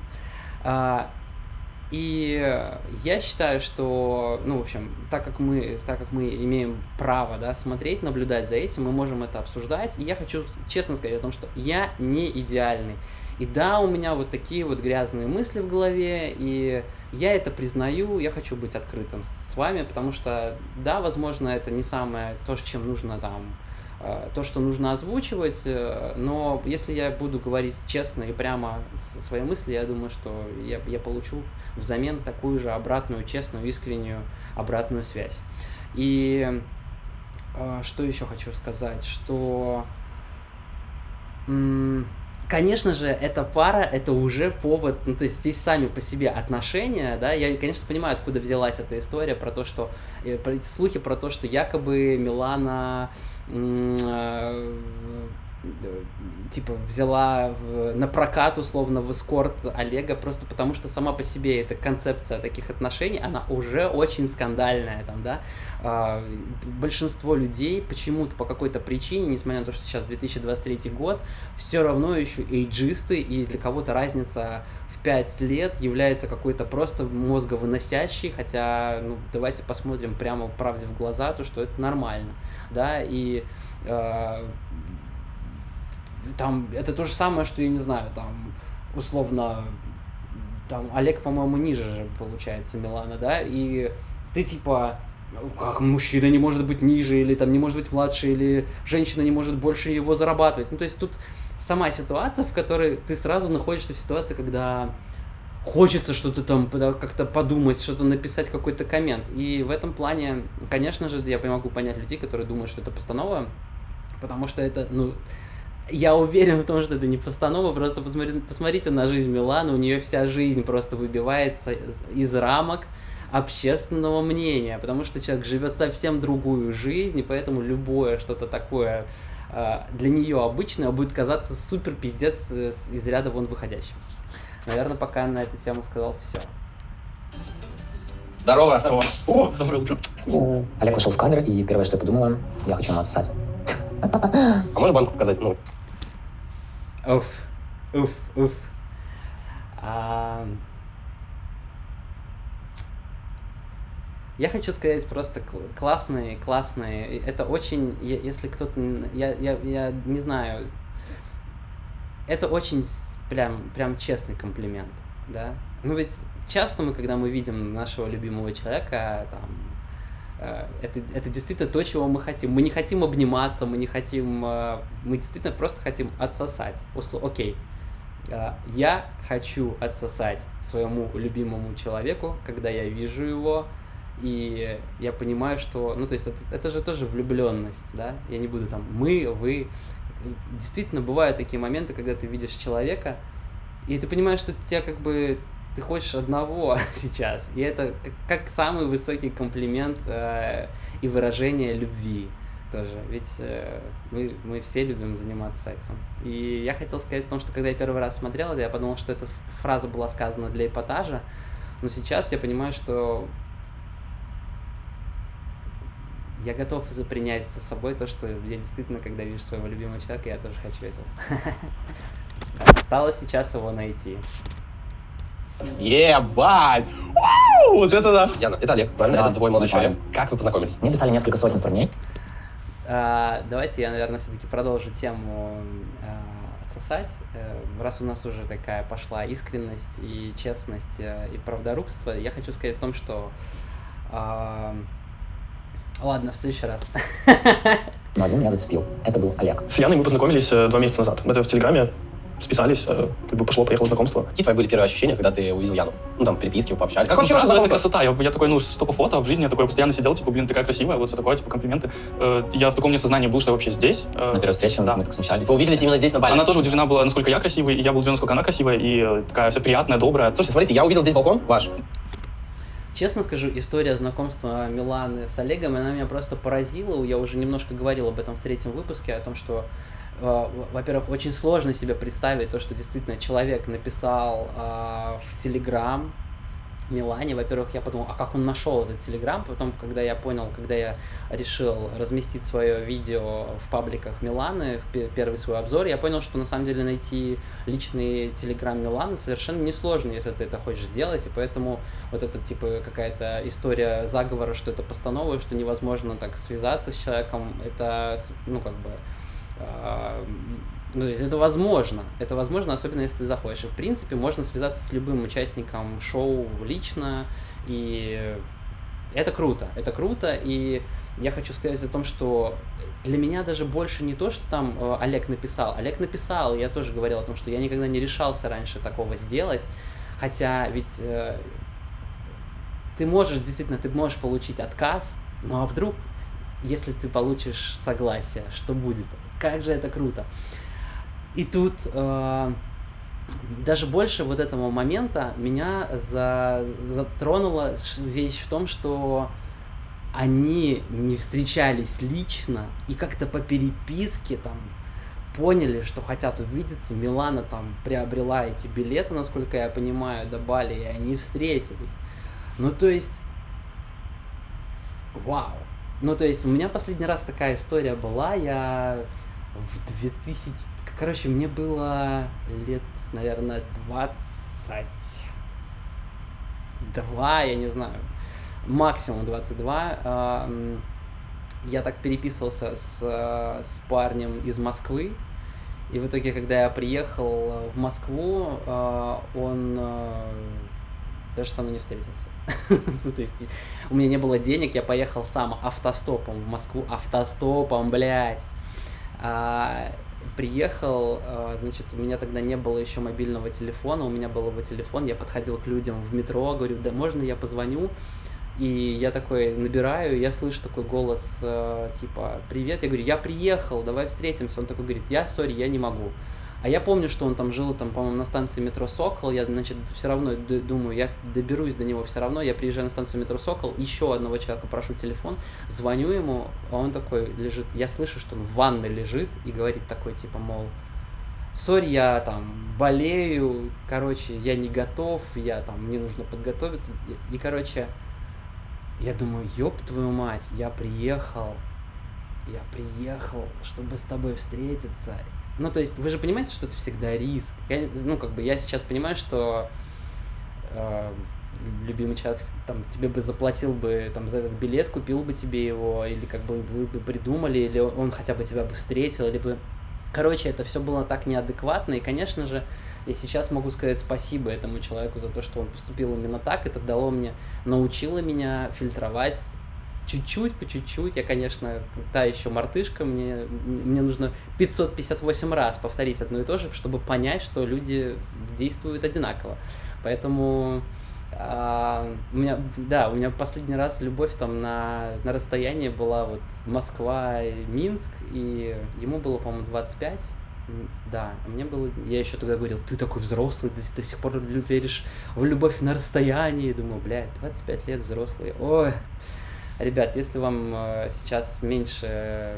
А, и я считаю, что, ну, в общем, так как мы, так как мы имеем право, да, смотреть, наблюдать за этим, мы можем это обсуждать. И я хочу честно сказать о том, что я не идеальный. И да, у меня вот такие вот грязные мысли в голове, и я это признаю, я хочу быть открытым с вами, потому что, да, возможно, это не самое то, с чем нужно там то, что нужно озвучивать, э, но если я буду говорить честно и прямо со своей мысли, я думаю, что я, я получу взамен такую же обратную, честную, искреннюю обратную связь. И э, что еще хочу сказать, что Конечно же, эта пара — это уже повод, ну, то есть здесь сами по себе отношения, да, я, конечно, понимаю, откуда взялась эта история про то, что, э, слухи про то, что якобы Милана э, типа взяла в, на прокат условно в эскорт Олега просто потому что сама по себе эта концепция таких отношений она уже очень скандальная там да. А, большинство людей почему-то по какой-то причине несмотря на то что сейчас 2023 год все равно еще эйджисты и для кого-то разница в 5 лет является какой-то просто мозговыносящей хотя ну давайте посмотрим прямо правде в глаза то что это нормально да и э, там, это то же самое, что, я не знаю, там, условно, там, Олег, по-моему, ниже же, получается, Милана, да, и ты, типа, как мужчина не может быть ниже, или там не может быть младше, или женщина не может больше его зарабатывать. Ну, то есть тут сама ситуация, в которой ты сразу находишься в ситуации, когда хочется что-то там как-то подумать, что-то написать, какой-то коммент. И в этом плане, конечно же, я могу понять людей, которые думают, что это постанова, потому что это, ну, я уверен в том, что это не постанова, просто посмотрите, посмотрите на жизнь Миланы, у нее вся жизнь просто выбивается из, из рамок общественного мнения, потому что человек живет совсем другую жизнь, и поэтому любое что-то такое для нее обычное будет казаться супер пиздец из ряда вон выходящим. Наверное, пока на эту тему сказал все. Здорово. Здорово. О, доброе утро. Олег вошел в кадр, и первое, что я подумала, я хочу ему отсосать. А можешь банку показать? Ну, Уф, уф, уф. Я хочу сказать просто классные, классные. Это очень, если кто-то, я, я, я не знаю, это очень прям, прям честный комплимент, да. Ну ведь часто мы, когда мы видим нашего любимого человека, там, Э, это, это действительно то, чего мы хотим. Мы не хотим обниматься, мы не хотим... Э, мы действительно просто хотим отсосать. Окей, э, я хочу отсосать своему любимому человеку, когда я вижу его, и я понимаю, что... Ну, то есть это, это же тоже влюбленность, да? Я не буду там мы, вы... Действительно, бывают такие моменты, когда ты видишь человека, и ты понимаешь, что тебя как бы ты хочешь одного сейчас. И это как, как самый высокий комплимент э, и выражение любви тоже. Ведь э, мы, мы все любим заниматься сексом. И я хотел сказать о том, что когда я первый раз смотрел это, я подумал, что эта фраза была сказана для эпатажа. Но сейчас я понимаю, что я готов запринять со собой то, что я действительно, когда вижу своего любимого человека, я тоже хочу этого. Осталось сейчас его найти. Ебать! Вот это да! Яна, это Олег, правильно? Да, это твой молодой человек. Как вы познакомились? Мне писали несколько сотен парней. А, давайте я, наверное, все-таки продолжу тему а, отсосать. А, раз у нас уже такая пошла искренность и честность а, и правдорубство, я хочу сказать о том, что... Ладно, в следующий раз. Но один меня зацепил. Это был Олег. С Яной мы познакомились э, два месяца назад. Это в Телеграме списались, э, как бы пошло-поехало знакомство. Какие твои были первые ощущения, когда ты увидел Яну? Ну, там, переписки, вы пообщались. Как Ну, вообще ваше это красота. Я, я такой, ну, что по фото, в жизни я такой постоянно сидел, типа, блин, такая красивая, вот все такое, типа, комплименты. Э, я в таком несознании был, что я вообще здесь. Э, На первой встрече Да. мы так смущались. Вы увиделись именно здесь, на Бали? Она тоже удивлена была, насколько я красивый, и я был удивлен, насколько она красивая, и э, такая вся приятная, добрая. Слушайте, смотрите, я увидел здесь балкон ваш. Честно скажу, история знакомства Миланы с Олегом, она меня просто поразила. Я уже немножко говорил об этом в третьем выпуске, о том, что э, во-первых, очень сложно себе представить то, что действительно человек написал э, в Телеграм Милане. Во-первых, я подумал, а как он нашел этот Телеграм? Потом, когда я понял, когда я решил разместить свое видео в пабликах Миланы, в пе- первый свой обзор, я понял, что на самом деле найти личный Телеграм Миланы совершенно несложно, если ты это хочешь сделать, и поэтому вот это типа какая-то история заговора, что это постанова, что невозможно так связаться с человеком, это, ну, как бы, а, Ну, то есть это возможно. Это возможно, особенно если ты заходишь. И, в принципе, можно связаться с любым участником шоу лично. И это круто. Это круто. И я хочу сказать о том, что для меня даже больше не то, что там э, Олег написал. Олег написал, я тоже говорил о том, что я никогда не решался раньше такого сделать. Хотя ведь э, ты можешь, действительно, ты можешь получить отказ, ну а вдруг, если ты получишь согласие, что будет? Как же это круто. И тут э, даже больше вот этого момента меня за, затронула вещь в том, что они не встречались лично и как-то по переписке там поняли, что хотят увидеться. Милана там приобрела эти билеты, насколько я понимаю, до Бали, и они встретились. Ну, то есть, вау. Ну, то есть, у меня последний раз такая история была, я в 2000... Короче, мне было лет, наверное, 22, я не знаю, максимум 22. Я так переписывался с, с парнем из Москвы, и в итоге, когда я приехал в Москву, а, он а, даже со мной не встретился. ну, то есть, у меня не было денег, я поехал сам автостопом в Москву, автостопом, блядь. Приехал, а, значит, у меня тогда не было еще мобильного телефона, у меня был его телефон, я подходил к людям в метро, говорю, да можно я позвоню? И я такой набираю, я слышу такой голос, э, типа, привет, я говорю, я приехал, давай встретимся. Он такой говорит, я, сори, я не могу. А я помню, что он там жил, там, по-моему, на станции метро Сокол. Я, значит, все равно думаю, я доберусь до него все равно. Я приезжаю на станцию метро Сокол, еще одного человека прошу телефон, звоню ему, а он такой лежит. Я слышу, что он в ванной лежит и говорит такой, типа, мол, сори, я там болею, короче, я не готов, я там, мне нужно подготовиться. И, и короче, я думаю, ёб твою мать, я приехал, я приехал, чтобы с тобой встретиться. Ну, то есть, вы же понимаете, что это всегда риск. Я, ну, как бы, я сейчас понимаю, что э, любимый человек там тебе бы заплатил бы там за этот билет, купил бы тебе его, или как бы вы бы придумали, или он хотя бы тебя бы встретил, или бы... Короче, это все было так неадекватно, и, конечно же, я сейчас могу сказать спасибо этому человеку за то, что он поступил именно так. Это дало мне, научило меня фильтровать чуть-чуть, по чуть-чуть. Я, конечно, та еще мартышка, мне, мне нужно 558 раз повторить одно и то же, чтобы понять, что люди действуют одинаково. Поэтому а, у меня, да, у меня последний раз любовь там на, на расстоянии была вот Москва и Минск, и ему было, по-моему, 25, да, а мне было... Я еще тогда говорил, ты такой взрослый, ты до сих пор веришь в любовь на расстоянии. Думаю, блядь, 25 лет взрослый. Ой, ребят, если вам э, сейчас меньше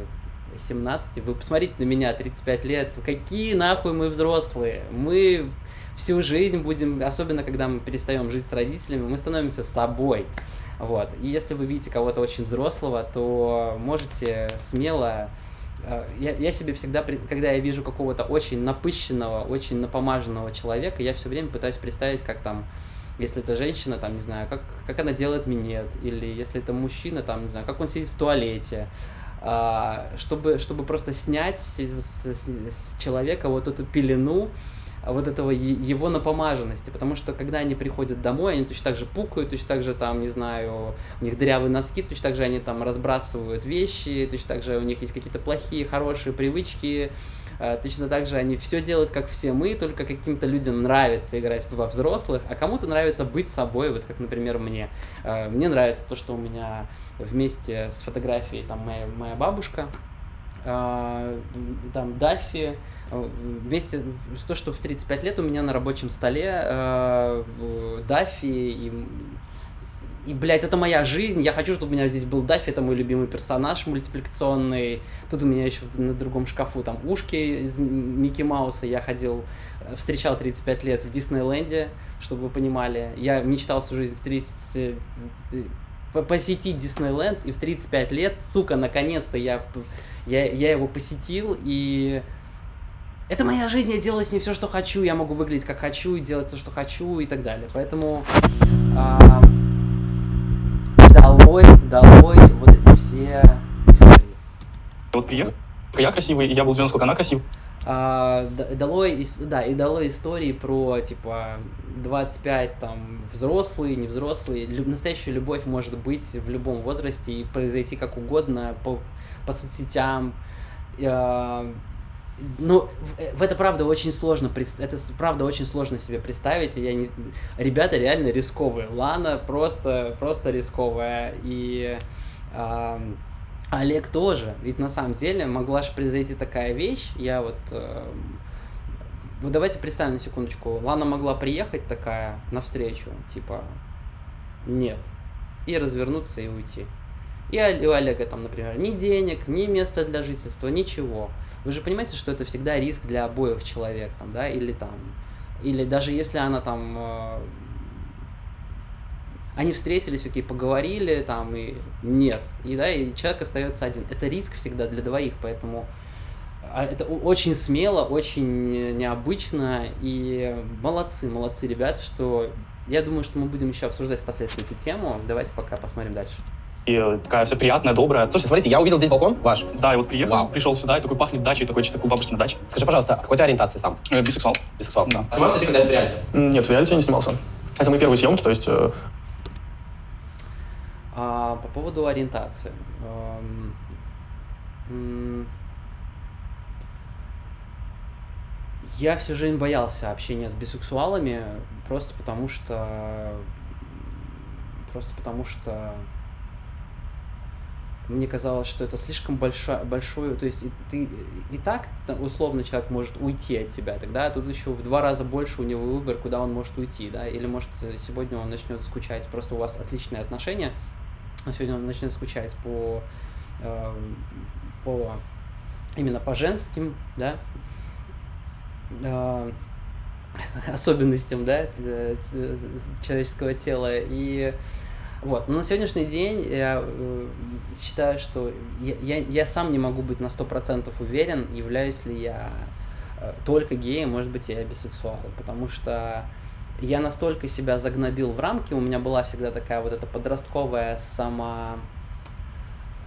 17, вы посмотрите на меня, 35 лет, какие нахуй мы взрослые. Мы всю жизнь будем, особенно когда мы перестаем жить с родителями, мы становимся собой. Вот. И если вы видите кого-то очень взрослого, то можете смело Э, я, я себе всегда, когда я вижу какого-то очень напыщенного, очень напомаженного человека, я все время пытаюсь представить, как там, если это женщина, там, не знаю, как, как она делает минет, или если это мужчина, там, не знаю, как он сидит в туалете, а, чтобы, чтобы просто снять с, с, с человека вот эту пелену, вот этого его напомаженности, потому что когда они приходят домой, они точно так же пукают, точно так же там, не знаю, у них дырявые носки, точно так же они там разбрасывают вещи, точно так же у них есть какие-то плохие, хорошие привычки, точно так же они все делают, как все мы, только каким-то людям нравится играть во взрослых, а кому-то нравится быть собой, вот как, например, мне. А, мне нравится то, что у меня вместе с фотографией там моя, моя бабушка, а, там Даффи, вместе с то, что в 35 лет у меня на рабочем столе Даффи и и, блядь, это моя жизнь, я хочу, чтобы у меня здесь был Даффи, это мой любимый персонаж мультипликационный. Тут у меня еще на другом шкафу там ушки из Микки Мауса. Я ходил, э, встречал 35 лет в Диснейленде, чтобы вы понимали. Я мечтал всю жизнь встретить, посетить Диснейленд, и в 35 лет, сука, наконец-то я, я, я его посетил, и это моя жизнь, я делаю с ней все, что хочу, я могу выглядеть как хочу и делать то, что хочу и так далее. Поэтому а, долой, долой вот эти все истории. Вот приехал, я красивый, и я был удивлен, сколько она красив. А, д- дало, ис- да, и дало истории про, типа, 25, там, взрослые, невзрослые. Лю- настоящая любовь может быть в любом возрасте и произойти как угодно по, по соцсетям. А, ну, в, в это правда очень сложно, это правда очень сложно себе представить. и Я не, ребята реально рисковые. Лана просто, просто рисковая. И ам, Олег тоже. Ведь на самом деле могла же произойти такая вещь. Я вот... эм, Вот давайте представим на секундочку. Лана могла приехать такая навстречу, типа, нет. И развернуться и уйти. И у Олега там, например, ни денег, ни места для жительства, ничего. Вы же понимаете, что это всегда риск для обоих человек, там, да, или там, или даже если она там, э, они встретились, окей, поговорили, там, и нет, и да, и человек остается один. Это риск всегда для двоих, поэтому а, это очень смело, очень необычно, и молодцы, молодцы ребята, что я думаю, что мы будем еще обсуждать впоследствии эту тему. Давайте пока посмотрим дальше. И такая вся приятная, добрая. Слушайте, смотрите, я увидел здесь балкон ваш. Да, и вот приехал, Вау. пришел сюда, и такой пахнет дачей, такой чисто как у бабушки на даче. Скажи, пожалуйста, какой ты ориентации сам? Э, бисексуал. Бисексуал. Да. Снимался ты когда-нибудь в реалити? Нет, в реалити я не снимался. Это мои первые съемки, то есть э, А, по поводу ориентации. Эм, Я всю жизнь боялся общения с бисексуалами, просто потому что... Просто потому что мне казалось, что это слишком большое, большое, то есть и ты и так та- условно человек может уйти от тебя, тогда тут еще в два раза больше у него выбор, куда он может уйти, да, или может э, сегодня он начнет скучать, просто у вас отличные отношения, а сегодня он начнет скучать по, э, по именно по женским, да, э, особенностям, да, т- т- человеческого тела. И вот, но на сегодняшний день я э, считаю, что я, я, я сам не могу быть на 100% уверен, являюсь ли я э, только геем, может быть, я бисексуал, потому что я настолько себя загнобил в рамки, у меня была всегда такая вот эта подростковая сама...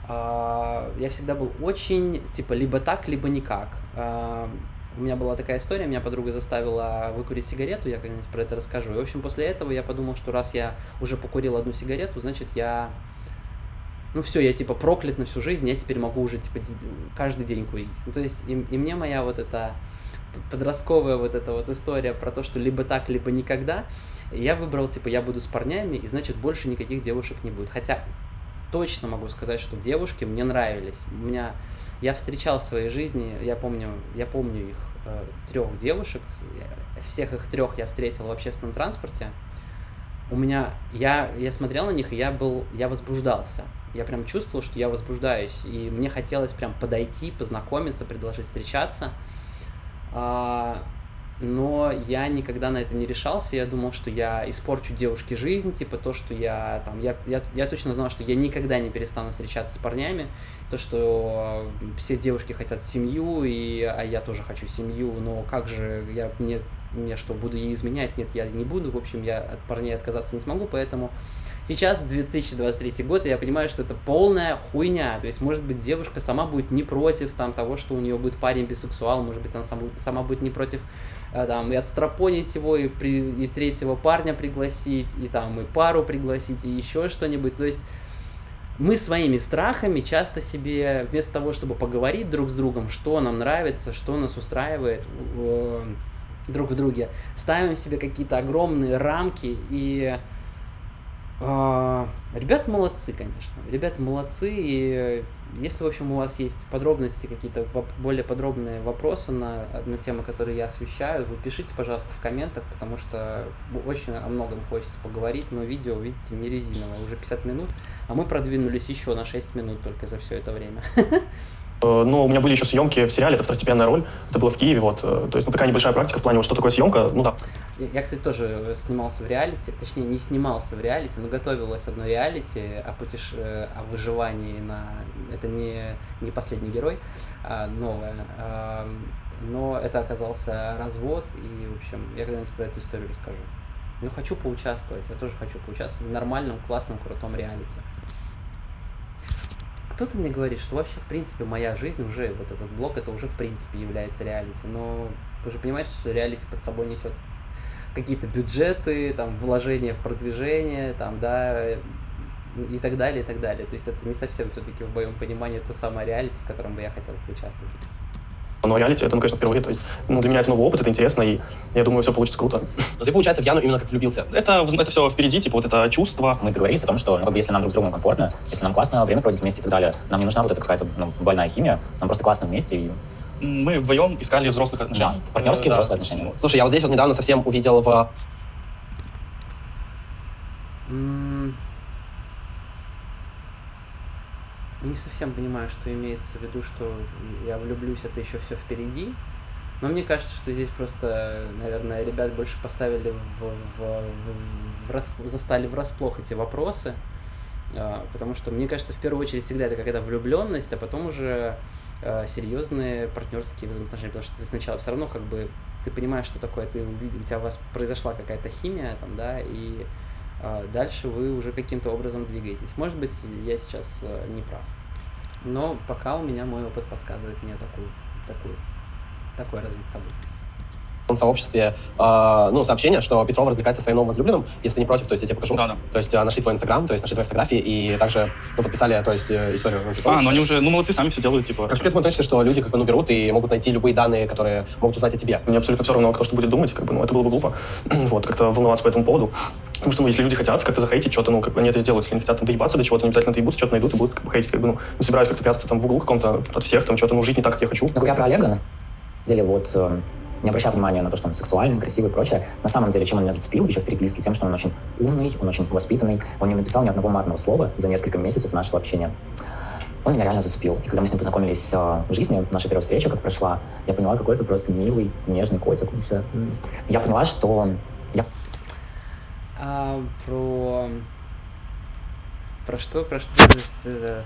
а, я всегда был очень, типа, либо так, либо никак. А, у меня была такая история, меня подруга заставила выкурить сигарету, я когда-нибудь про это расскажу. И, в общем, после этого я подумал, что раз я уже покурил одну сигарету, значит, я... Ну все, я типа проклят на всю жизнь, я теперь могу уже типа каждый день курить. Ну то есть и, и мне моя вот эта подростковая вот эта вот история про то, что либо так, либо никогда, я выбрал, типа, я буду с парнями, и значит больше никаких девушек не будет. Хотя точно могу сказать, что девушки мне нравились. У меня я встречал в своей жизни, я помню, я помню их э, трех девушек, всех их трех я встретил в общественном транспорте. У меня, я, я смотрел на них, и я был, я возбуждался. Я прям чувствовал, что я возбуждаюсь, и мне хотелось прям подойти, познакомиться, предложить встречаться. А, но я никогда на это не решался. Я думал, что я испорчу девушке жизнь, типа то, что я там, я, я, я точно знал, что я никогда не перестану встречаться с парнями, то, что все девушки хотят семью, и, а я тоже хочу семью, но как же я мне, мне что, буду ей изменять? Нет, я не буду, в общем, я от парней отказаться не смогу, поэтому сейчас 2023 год, и я понимаю, что это полная хуйня. То есть, может быть, девушка сама будет не против там, того, что у нее будет парень бисексуал, может быть, она сама, сама будет не против там, и отстропонить его, и, при, и третьего парня пригласить, и там и пару пригласить, и еще что-нибудь. То есть мы своими страхами часто себе, вместо того, чтобы поговорить друг с другом, что нам нравится, что нас устраивает э, друг в друге, ставим себе какие-то огромные рамки и а, Ребята молодцы, конечно. Ребята молодцы. И если, в общем, у вас есть подробности, какие-то более подробные вопросы на, на темы, которые я освещаю, вы пишите, пожалуйста, в комментах, потому что очень о многом хочется поговорить, но видео, видите, не резиновое, уже 50 минут, а мы продвинулись еще на 6 минут только за все это время. Э, Ну, у меня были еще съемки в сериале, это второстепенная роль, это было в Киеве, вот, э, то есть, ну, такая небольшая практика в плане, вот, что такое съемка, ну, да. Я, кстати, тоже снимался в реалити, точнее, не снимался в реалити, но готовилась одно реалити о, путеш... э, о выживании на... Это не, не последний герой, а новое. Но это оказался развод, и, в общем, я когда-нибудь про эту историю расскажу. Ну, хочу поучаствовать, я тоже хочу поучаствовать в нормальном, классном, крутом реалити. Кто-то мне говорит, что вообще, в принципе, моя жизнь уже, вот этот блог, это уже, в принципе, является реалити. Но вы же понимаете, что реалити под собой несет какие-то бюджеты, там, вложения в продвижение, там, да, и так далее, и так далее. То есть это не совсем все-таки в моем понимании то самое реалити, в котором бы я хотел поучаствовать. Но реалити, это, ну, конечно, впервые. То есть, ну, для меня это новый опыт, это интересно, и я думаю, все получится круто. Но ты, получается, в Яну именно как влюбился. Это, это все впереди, типа, вот это чувство. Мы договорились о том, что ну, как бы, если нам друг с другом комфортно, если нам классно время проводить вместе и так далее, нам не нужна вот эта какая-то ну, больная химия, нам просто классно вместе. И... Мы вдвоем искали взрослых отношений. Да, партнерские Да. взрослые отношения. Слушай, я вот здесь вот недавно совсем увидел в... Не совсем понимаю, что имеется в виду, что я влюблюсь, это еще все впереди. Но мне кажется, что здесь просто, наверное, ребят больше поставили в, в, в- в расп- застали врасплох эти вопросы. А, Потому что, мне кажется, в первую очередь всегда это какая-то влюбленность, а потом уже э, серьезные партнерские взаимоотношения. Потому что ты сначала все равно как бы ты понимаешь, что такое, ты увидел, у тебя у вас произошла какая-то химия, там, да, и а, дальше вы уже каким-то образом двигаетесь. Может быть, я сейчас э, не прав. Но пока у меня мой опыт подсказывает мне такую, такую, такое развитие событий. В сообществе э, ну, сообщение, что Петров развлекается со своим новым возлюбленным. Если не против, то есть я тебе покажу. Да, да. То есть э, нашли твой инстаграм, то есть нашли твои фотографии и также ну, подписали то есть, э, историю. ну, типа, А, ну они уже, ну молодцы, сами все делают, типа. Как ты этому относишься, что люди как бы ну, берут и могут найти любые данные, которые могут узнать о тебе? Мне абсолютно все равно, кто что будет думать, как бы, ну, это было бы глупо. вот, как-то волноваться по этому поводу. Потому что, ну, если люди хотят как-то захейтить что-то, ну, как бы они это сделают. Если они хотят там доебаться до чего-то, они обязательно доебутся, что-то найдут и будут как бы хейтить, как бы, ну, не собираюсь как-то прятаться там в углу каком-то от всех, там, что-то, ну, жить не так, как я хочу. Но говоря про Олега, на самом деле, вот, э, не обращая внимания на то, что он сексуальный, красивый и прочее, на самом деле, чем он меня зацепил еще в переписке, тем, что он очень умный, он очень воспитанный, он не написал ни одного матного слова за несколько месяцев нашего общения. Он меня реально зацепил. И когда мы с ним познакомились э, в жизни, наша первая встреча, как прошла, я поняла, какой это просто милый, нежный котик. Я поняла, что я А про... Про что? Про что? Э,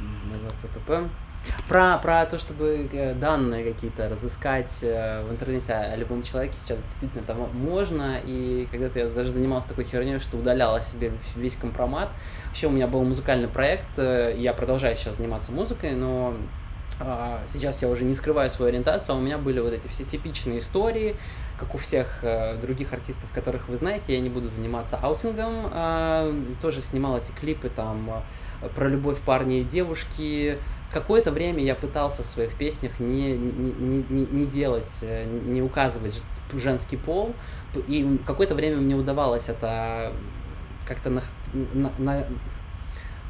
м, Про, про то, чтобы э, данные какие-то разыскать э, в интернете о любом человеке сейчас действительно там можно. И когда-то я даже занимался такой херней, что удаляла себе весь компромат. Вообще у меня был музыкальный проект, э, я продолжаю сейчас заниматься музыкой, но а, сейчас я уже не скрываю свою ориентацию, а у меня были вот эти все типичные истории, как у всех э, других артистов, которых вы знаете, я не буду заниматься аутингом, а, тоже снимал эти клипы там э, про любовь парня и девушки. Какое-то время я пытался в своих песнях не, не, не, не, делать, э, не указывать женский пол, и какое-то время мне удавалось это как-то на, на, на-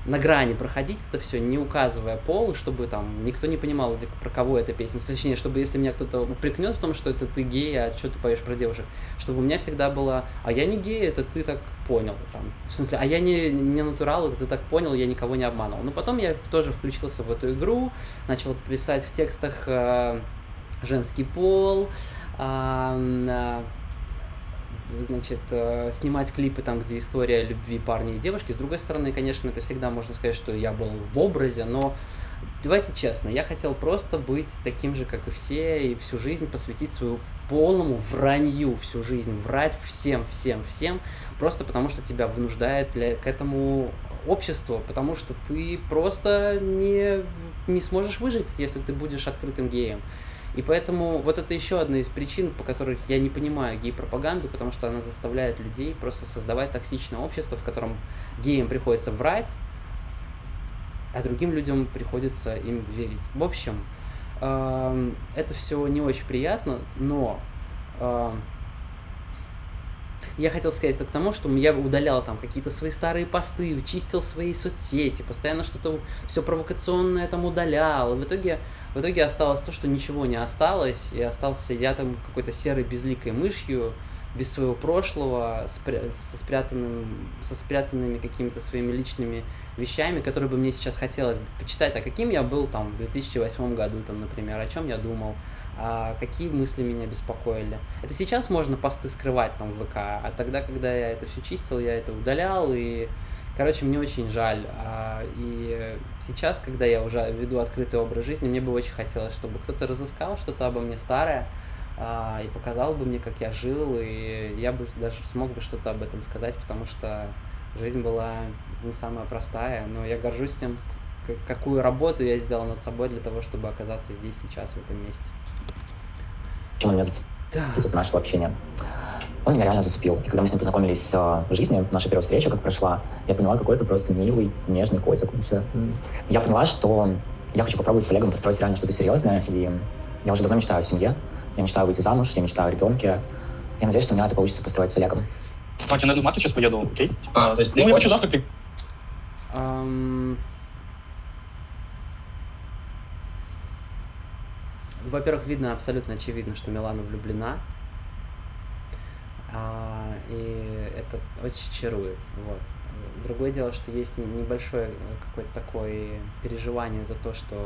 на грани проходить это все, не указывая пол, чтобы там никто не понимал, про кого эта песня. Точнее, чтобы если меня кто-то упрекнет в том, что это ты гей, а что ты поешь про девушек, чтобы у меня всегда было, а я не гей, это ты так понял. Там, в смысле, а я не, не натурал, это ты так понял, я никого не обманывал. Но потом я тоже включился в эту игру, начал писать в текстах э, женский пол, а, значит, э, снимать клипы там, где история любви парня и девушки. С другой стороны, конечно, это всегда можно сказать, что я был в образе, но давайте честно, я хотел просто быть таким же, как и все, и всю жизнь посвятить свою полному вранью всю жизнь, врать всем, всем, всем, просто потому что тебя вынуждает для, к этому общество, потому что ты просто не, не сможешь выжить, если ты будешь открытым геем. И поэтому вот это еще одна из причин, по которых я не понимаю гей-пропаганду, потому что она заставляет людей просто создавать токсичное общество, в котором геям приходится врать, а другим людям приходится им верить. В общем, эм, это все не очень приятно, но эм, я хотел сказать это к тому, что я удалял там какие-то свои старые посты, чистил свои соцсети, постоянно что-то все провокационное там удалял. В итоге, в итоге осталось то, что ничего не осталось, и остался я там какой-то серой безликой мышью, без своего прошлого, со, спрятанным, со спрятанными какими-то своими личными вещами, которые бы мне сейчас хотелось бы почитать, а каким я был там в 2008 году, там, например, о чем я думал, какие мысли меня беспокоили. Это сейчас можно посты скрывать там в ВК, а тогда, когда я это все чистил, я это удалял, и, короче, мне очень жаль. А, и сейчас, когда я уже веду открытый образ жизни, мне бы очень хотелось, чтобы кто-то разыскал что-то обо мне старое, а, и показал бы мне, как я жил, и я бы даже смог бы что-то об этом сказать, потому что жизнь была не самая простая, но я горжусь тем, какую работу я сделал над собой для того, чтобы оказаться здесь сейчас, в этом месте. Чем он меня зацепил нашего общения? Он меня реально зацепил. И когда мы с ним познакомились э, в жизни, наша первая встреча, как прошла, я поняла, какой это просто милый, нежный котик. Я поняла, что я хочу попробовать с Олегом построить реально что-то серьезное, и я уже давно мечтаю о семье, я мечтаю выйти замуж, я мечтаю о ребенке. Я надеюсь, что у меня это получится построить с Олегом. Так, я, в марте сейчас поеду, окей? А, то есть ты ну, я хочешь- хочу завтра при... Во-первых, видно, абсолютно очевидно, что Милана влюблена. А, и это очень чарует. Вот. Другое дело, что есть не- небольшое э, какое-то такое переживание за то, что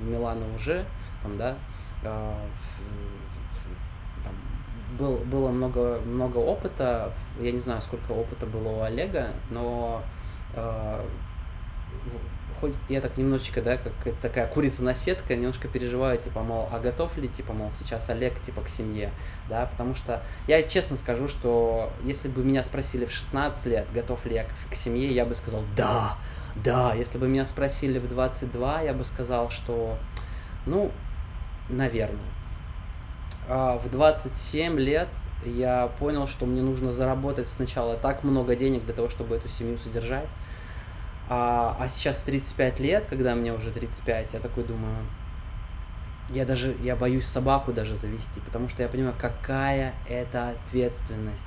у Миланы уже там, да, с- там, был, было много, много опыта. Я не знаю, сколько опыта было у Олега, но а, хоть я так немножечко, да, как такая курица на сетка, немножко переживаю, типа, мол, а готов ли, типа, мол, сейчас Олег, типа, к семье, да, потому что я честно скажу, что если бы меня спросили в 16 лет, готов ли я к, к семье, я бы сказал, да, да, если бы меня спросили в 22, я бы сказал, что, ну, наверное. А в 27 лет я понял, что мне нужно заработать сначала так много денег для того, чтобы эту семью содержать, а, а сейчас в 35 лет, когда мне уже 35, я такой думаю, я даже, я боюсь собаку даже завести, потому что я понимаю, какая это ответственность.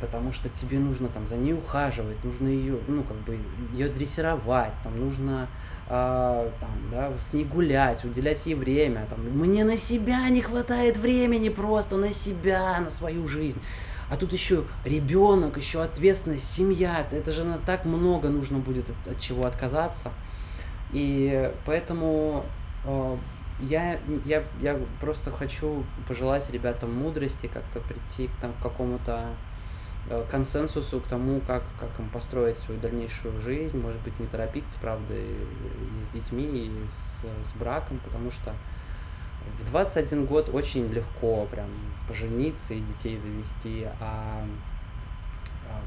Потому что тебе нужно там за ней ухаживать, нужно ее, ну, как бы, ее дрессировать, там, нужно а, там, да, с ней гулять, уделять ей время. Там. Мне на себя не хватает времени просто, на себя, на свою жизнь. А тут еще ребенок, еще ответственность, семья. Это же на так много нужно будет от, от чего отказаться. И поэтому э, я, я, я просто хочу пожелать ребятам мудрости, как-то прийти к, там, к какому-то э, консенсусу, к тому, как, как им построить свою дальнейшую жизнь. Может быть, не торопиться, правда, и, и с детьми, и с, с браком, потому что в 21 год очень легко прям пожениться и детей завести, а, а-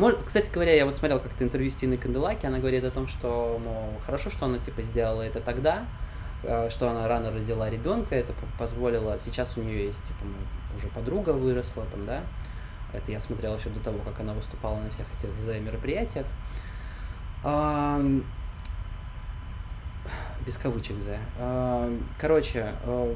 Мож- Кстати говоря, я вот смотрел как-то интервью с Тиной Канделаки, она говорит о том, что, мол, хорошо, что она, типа, сделала это тогда, э, что она рано родила ребенка, это по- позволило, сейчас у нее есть, типа, ну, уже подруга выросла, там, да, это я смотрел еще до того, как она выступала на всех этих Z мероприятиях. Без кавычек Z. Ам, Короче, э,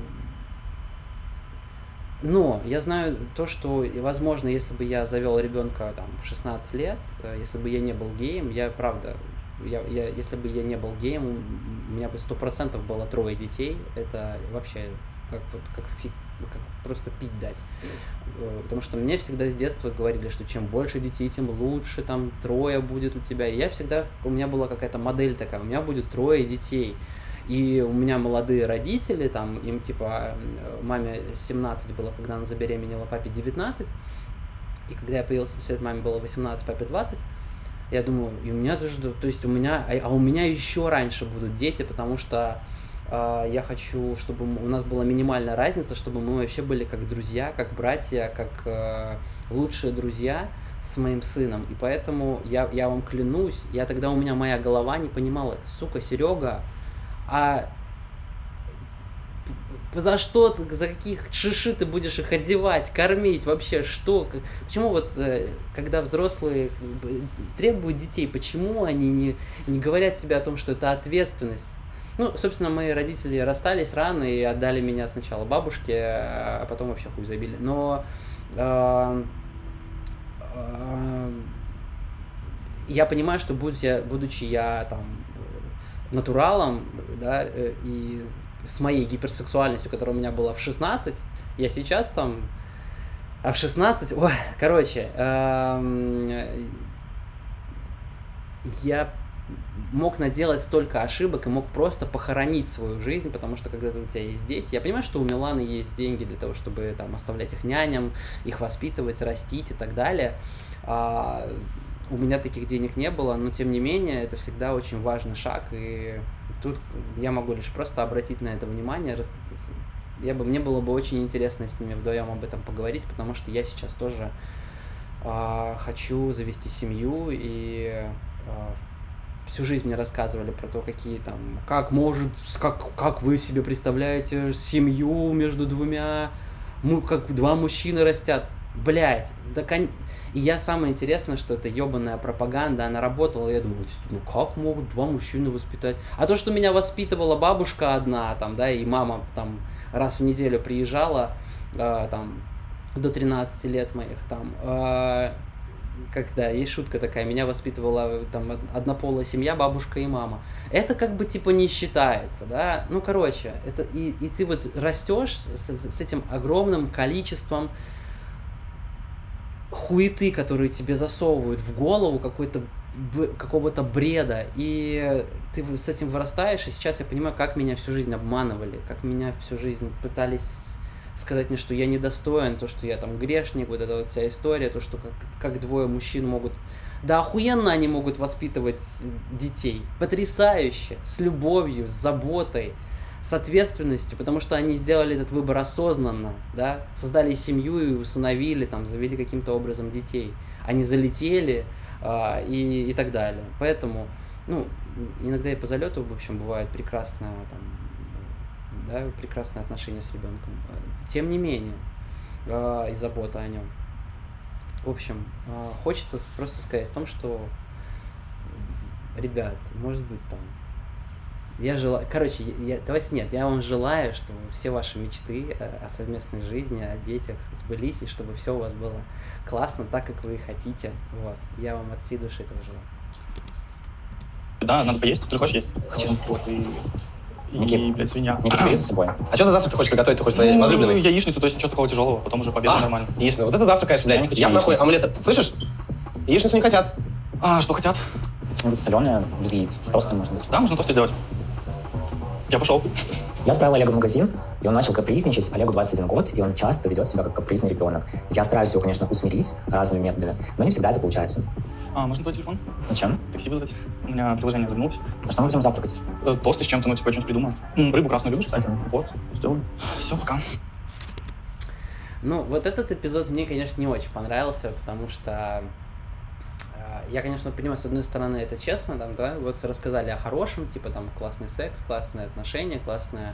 но я знаю то, что, возможно, если бы я завел ребенка там в 16 лет, э, если бы я не был геем, я правда, я, я, если бы я не был геем, у меня бы сто процентов было трое детей. Это вообще как вот как фиг, просто пить дать. Э, Потому что мне всегда с детства говорили, что чем больше детей, тем лучше, там трое будет у тебя. И я всегда, у меня была какая-то модель такая, у меня будет трое детей. И у меня молодые родители, там, им типа, э, маме 17 было, когда она забеременела, папе 19. И когда я появился на свет, маме было 18, папе 20. Я думаю, и у меня тоже, то есть у меня, а а у меня еще раньше будут дети, потому что я хочу, чтобы у нас была минимальная разница, чтобы мы вообще были как друзья, как братья, как э, лучшие друзья с моим сыном. И поэтому я, я вам клянусь, я тогда у меня моя голова не понимала, сука, Серега, а за что, ты, за каких шиши ты будешь их одевать, кормить, вообще что? Почему вот, э, когда взрослые требуют детей, почему они не, не говорят тебе о том, что это ответственность? Ну, собственно, мои родители расстались рано и отдали меня сначала бабушке, а потом вообще хуй забили. Но а, а, я понимаю, что будь я, будучи я там э, натуралом, да, э, и с моей гиперсексуальностью, которая у меня была в 16, я сейчас там, а в 16, ой, короче, эм, я мог наделать столько ошибок и мог просто похоронить свою жизнь, потому что когда у тебя есть дети, я понимаю, что у Миланы есть деньги для того, чтобы там оставлять их няням, их воспитывать, растить и так далее. А, у меня таких денег не было, но тем не менее это всегда очень важный шаг, и тут я могу лишь просто обратить на это внимание. Я бы, мне было бы очень интересно с ними вдвоем об этом поговорить, потому что я сейчас тоже а, хочу завести семью и а, всю жизнь мне рассказывали про то, какие там, как может, как, как вы себе представляете семью между двумя, ну, как два мужчины растят. Блять, да кон... И я самое интересное, что это ебаная пропаганда, она работала, я думаю, ну как могут два мужчины воспитать? А то, что меня воспитывала бабушка одна, там, да, и мама там раз в неделю приезжала, э, там, до 13 лет моих, там, э, когда есть шутка такая, меня воспитывала там однополая семья, бабушка и мама. Это как бы типа не считается, да. Ну, короче, это и, и ты вот растешь с, с этим огромным количеством хуеты, которые тебе засовывают в голову какой-то какого-то бреда, и ты с этим вырастаешь, и сейчас я понимаю, как меня всю жизнь обманывали, как меня всю жизнь пытались сказать мне, что я недостоин, то, что я там грешник, вот эта вот вся история, то, что как, как двое мужчин могут... Да охуенно они могут воспитывать детей, потрясающе, с любовью, с заботой, с ответственностью, потому что они сделали этот выбор осознанно, да, создали семью и усыновили, там, завели каким-то образом детей. Они залетели а, и, и так далее. Поэтому, ну, иногда и по залету, в общем, бывает прекрасно, там, да, прекрасное отношение с ребенком. Тем не менее, э, и забота о нем. В общем, э, хочется просто сказать о том, что, ребят, может быть там, я желаю, короче, я, давайте нет, я вам желаю, чтобы все ваши мечты о совместной жизни, о детях сбылись, и чтобы все у вас было классно, так, как вы хотите. Вот. Я вам от всей души этого желаю. Да, надо поесть. Ты хочешь есть? Хочу. Вот, и и, Никит. блядь, свинья. Никита, бери с собой. А что за завтрак ты хочешь приготовить? Ты хочешь своей Ну, возлюбленной? яичницу, то есть ничего такого тяжелого, потом уже пообедаем А, нормально. яичница. Вот это завтрак, конечно, Я не блядь. хочу Я нахуй омлета. Слышишь? Яичницу не хотят. А, что хотят? Что-нибудь соленое, без яиц. Может быть. Да, можно тосты сделать. Я пошел. Я отправил Олега в магазин, и он начал капризничать. Олегу 21 год, и он часто ведет себя как капризный ребенок. Я стараюсь его, конечно, усмирить разными методами, но не всегда это получается. А, можно твой телефон? Зачем? Такси вызвать. У меня приложение загнулось. А что мы будем завтракать? Э, Тосты с чем-то, ну, типа, я что-нибудь придумаю. М, Рыбу красную любишь, кстати? Вот, сделаю. Все, пока. Ну, вот этот эпизод мне, конечно, не очень понравился, потому что э, я, конечно, понимаю, с одной стороны, это честно, там, да, вот рассказали о хорошем, типа там классный секс, классные отношения, классная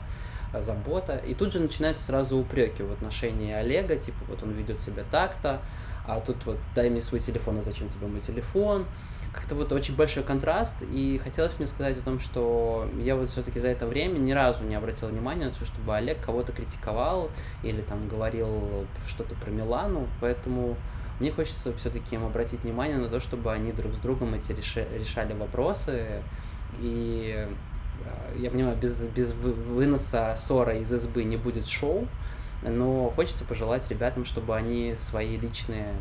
э, забота, и тут же начинаются сразу упреки в отношении Олега, типа вот он ведет себя так-то, а тут вот дай мне свой телефон, а зачем тебе мой телефон, как-то вот очень большой контраст, и хотелось мне сказать о том, что я вот все-таки за это время ни разу не обратил внимания на то, чтобы Олег кого-то критиковал или там говорил что-то про Милану, поэтому мне хочется все-таки им обратить внимание на то, чтобы они друг с другом эти реши- решали вопросы, и э, я понимаю, без, без вы- выноса ссора из избы не будет шоу, но хочется пожелать ребятам, чтобы они свои личные,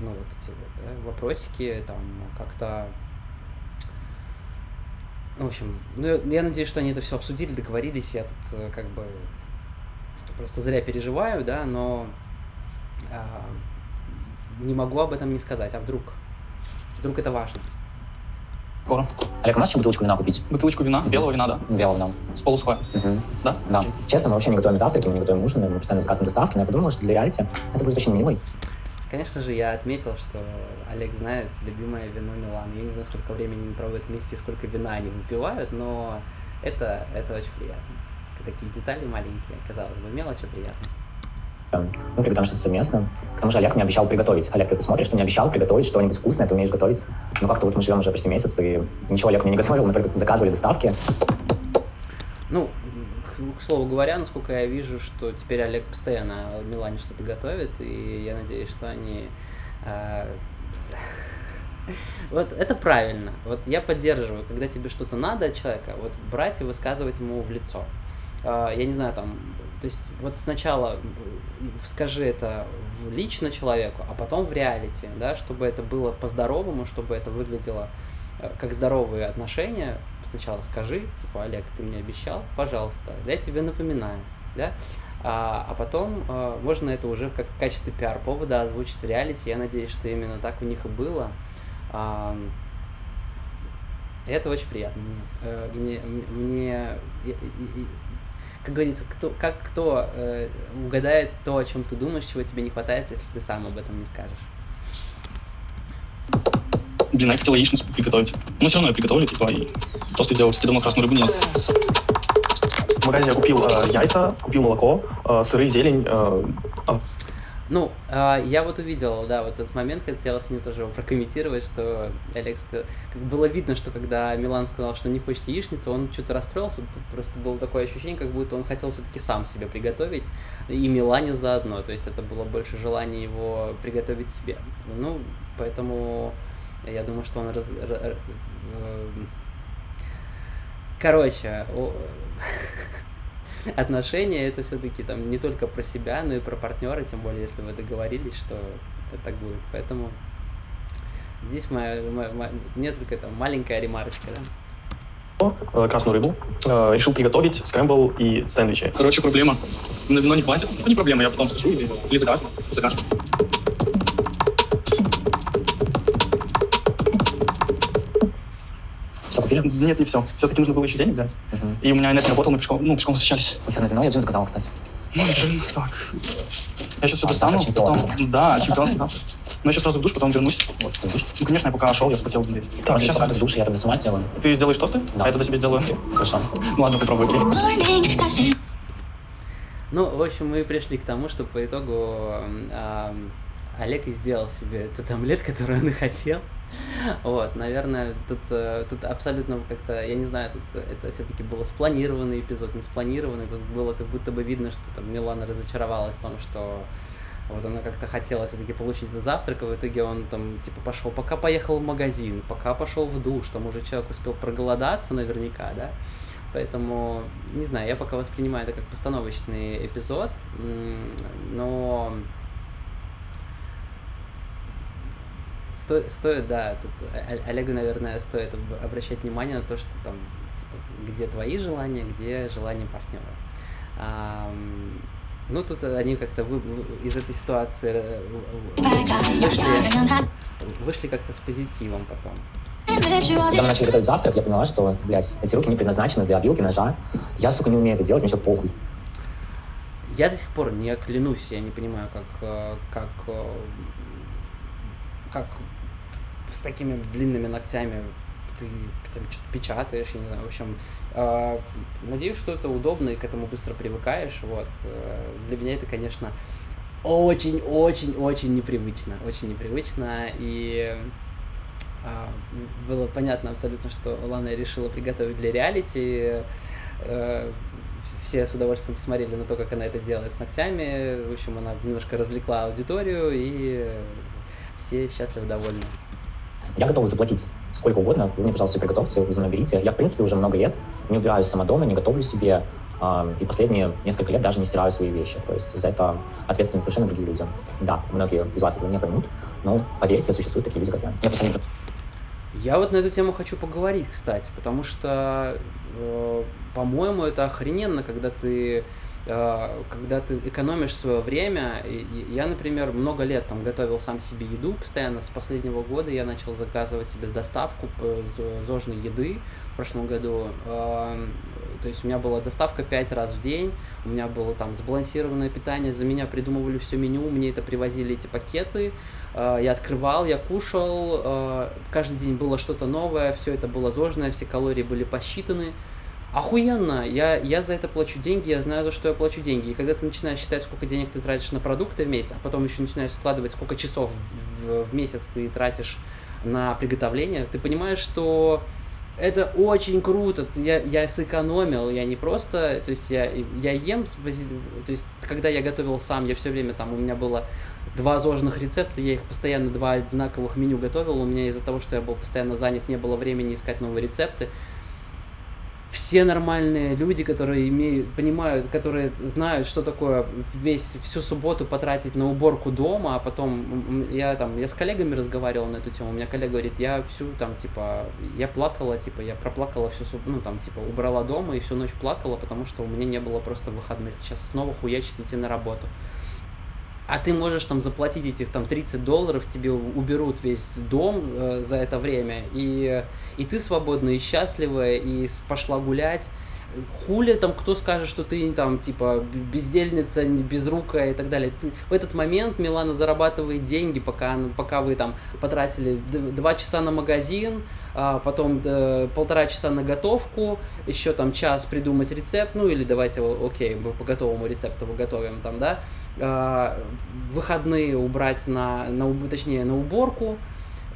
ну вот эти вот, да, вопросики там как-то в общем, ну, я- я надеюсь, что они это все обсудили, договорились. Я тут э, как бы просто зря переживаю, да, но а, не могу об этом не сказать. А вдруг? Вдруг это важно? Скоро. Олег, а можешь еще бутылочку вина купить? Бутылочку вина, белого вина, да? Белого нам. С полусухой. Мгм. Да? Да. Окей. Честно, мы вообще не готовим завтраки, мы не готовим ужины, мы постоянно заказываем доставки, но я подумала, что для реалити это будет очень милый. Конечно же, я отметил, что Олег знает любимое вино Милан. Я не знаю, сколько времени они проводят вместе, сколько вина они выпивают, но это, это очень приятно. Такие детали маленькие, казалось бы, мелочь, а приятно. Мы приготовим что-то совместно. К тому же Олег мне обещал приготовить. Олег, ты смотришь, ты мне обещал приготовить что-нибудь вкусное, ты умеешь готовить. Но как-то вот мы живем уже почти месяц, и ничего Олег мне не готовил, мы только заказывали доставки. Ну, к, слову говоря, насколько я вижу, что теперь Олег постоянно Милане что-то готовит, и я надеюсь, что они... а, Вот это правильно. Вот я поддерживаю, когда тебе что-то надо от человека, вот брать и высказывать ему в лицо. А, Я не знаю, там, то есть вот сначала скажи это лично человеку, а потом в реалити, да, чтобы это было по-здоровому, чтобы это выглядело э, как здоровые отношения. Сначала скажи, типа, Олег, ты мне обещал, пожалуйста, я тебе напоминаю, да, а, а потом э, можно это уже как в качестве пиар-повода озвучить в реалити. Я надеюсь, что именно так у них и было. А, это очень приятно мне. Э, Мне, мне, как говорится, кто, как кто э, угадает то, о чем ты думаешь, чего тебе не хватает, если ты сам об этом не скажешь. Блин, я хотел яичницу приготовить. Но все равно я приготовлю, типа, и тосты сделаю. Кстати, давно красную рыбу нет. В магазине я купил э, яйца, купил молоко, э, сыры, зелень. э, а, Ну, а, я вот увидел, да, вот этот момент, хотелось мне тоже прокомментировать, что как было видно, что когда Милан сказал, что не хочет яичницу, он что-то расстроился, просто было такое ощущение, как будто он хотел все-таки сам себе приготовить, и Милане заодно, то есть это было больше желание его приготовить себе. Ну, поэтому я думаю, что он раз- эм, Короче, отношения это все-таки там не только про себя, но и про партнера, тем более, если вы договорились, что это так будет. Поэтому здесь моя, моя- моя- мне только там маленькая ремарочка, да. э, красную рыбу, э, решил приготовить скрэмбл и сэндвичи. Короче, проблема. На вино не платят. Ну, не проблема, я потом скажу или, или закажу. закажу. Все купили? Нет, не все. Все-таки нужно было еще денег взять. Мгм. И у меня нет не работал, мы пешком, ну, пешком возвращались. Эфирное вино я джин заказал, кстати. Ну, джин, так. Я сейчас все достану, потом... Да, чемпионский завтра. Но я сейчас сразу в душ, потом вернусь. Вот, ты душ. Ну, конечно, я пока шел, я хотел блин. Так, Так, сейчас сейчас ты в душе, я тогда сама сделаю. ты сделаешь тосты? Да. А я тогда себе сделаю. Хорошо. Ну ладно, попробуй, окей. Ну, в общем, мы пришли к тому, что по итогу ам, Олег и сделал себе тот омлет, который он и хотел. Вот, наверное, тут, э, тут абсолютно как-то, я не знаю, тут это все-таки было спланированный эпизод, не спланированный. Тут было как будто бы видно, что там Милана разочаровалась в том, что вот она как-то хотела все-таки получить этот завтрак, и в итоге он там типа пошел, пока поехал в магазин, пока пошел в душ, там уже человек успел проголодаться наверняка, да. Поэтому, не знаю, я пока воспринимаю это как постановочный эпизод, но сто- стоит, да, тут Олегу, наверное, стоит об- обращать внимание на то, что там, типа, где твои желания, где желания партнера. Ам, ну, тут они как-то вы- из этой ситуации э, вышли, вышли как-то с позитивом потом. Когда мы начали готовить завтрак, я поняла, что, блядь, эти руки не предназначены для вилки, ножа. Я, сука, не умею это делать, мне все похуй. Я до сих пор не клянусь, я не понимаю, как, э, как, э, как с такими длинными ногтями ты там что-то печатаешь, я не знаю, в общем, э, надеюсь, что это удобно и к этому быстро привыкаешь, вот. Э, Для меня это, конечно, очень-очень-очень непривычно, очень непривычно, и а, было понятно абсолютно, что Лана решила приготовить для реалити. Э, Все с удовольствием посмотрели на то, как она это делает с ногтями. В общем, она немножко развлекла аудиторию, и все счастливы, довольны. Я готов заплатить сколько угодно. Вы мне, пожалуйста, все приготовьте, вы за мной берите. Я, в принципе, уже много лет не убираюсь сама дома, не готовлю себе. а, И последние несколько лет даже не стираю свои вещи. То есть за это ответственны совершенно другие люди. Да, многие из вас этого не поймут, но поверьте, существуют такие люди, как я. Я просто не Я вот на эту тему хочу поговорить, кстати, потому что, э, по-моему, это охрененно, когда ты э, когда ты экономишь свое время. Я, например, много лет там готовил сам себе еду постоянно. С последнего года я начал заказывать себе доставку зожной еды в прошлом году. Эм, То есть у меня была доставка 5 раз в день, у меня было там сбалансированное питание, за меня придумывали все меню, мне это привозили эти пакеты, э, я открывал, я кушал, э, каждый день было что-то новое, все это было зожное, все калории были посчитаны. Охуенно! Я, я за это плачу деньги, я знаю, за что я плачу деньги. И когда ты начинаешь считать, сколько денег ты тратишь на продукты в месяц, а потом еще начинаешь складывать, сколько часов в, в- месяц ты тратишь на приготовление, ты понимаешь, что это очень круто. Я, я сэкономил, я не просто, то есть я, я ем, то есть когда я готовил сам, я все время там, у меня было два зожных рецепта, я их постоянно два одинаковых меню готовил, у меня из-за того, что я был постоянно занят, не было времени искать новые рецепты. Все нормальные люди, которые имеют, понимают, которые знают, что такое весь всю субботу потратить на уборку дома, а потом я там, я с коллегами разговаривал на эту тему, у меня коллега говорит, я всю там, типа, я плакала, типа, я проплакала всю, суб- ну, там, типа, убрала дома и всю ночь плакала, потому что у меня не было просто выходных. Сейчас снова хуячить идти на работу. А ты можешь там заплатить этих там 30 долларов, тебе уберут весь дом э, за это время, и, и ты свободная и счастливая, и пошла гулять. хули там кто скажет, что ты там типа бездельница, безрукая и так далее. Ты, в этот момент Милана зарабатывает деньги, пока, пока вы там потратили два часа на магазин, а потом э, полтора часа на готовку, еще там час придумать рецепт, ну или давайте, окей, мы по готовому рецепту выготовим там, да, выходные убрать на, на, точнее, на уборку,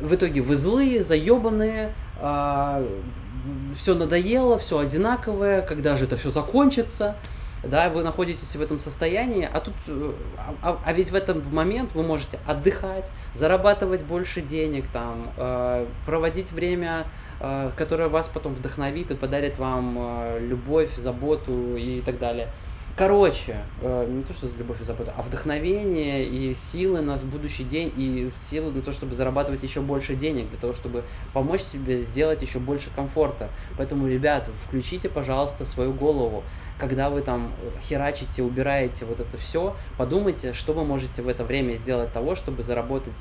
в итоге вы злые, заебанные, э, все надоело, все одинаковое, когда же это все закончится, да, вы находитесь в этом состоянии, а тут, э, а, а, ведь в этот момент вы можете отдыхать, зарабатывать больше денег, там, э, проводить время, э, которое вас потом вдохновит и подарит вам э, любовь, заботу и так далее. Короче, э, не то, что за любовь и заботу, а вдохновение и силы на будущий день, и силы на то, чтобы зарабатывать еще больше денег, для того, чтобы помочь себе сделать еще больше комфорта. Поэтому, ребят, включите, пожалуйста, свою голову когда вы там херачите, убираете вот это все, подумайте, что вы можете в это время сделать того, чтобы заработать,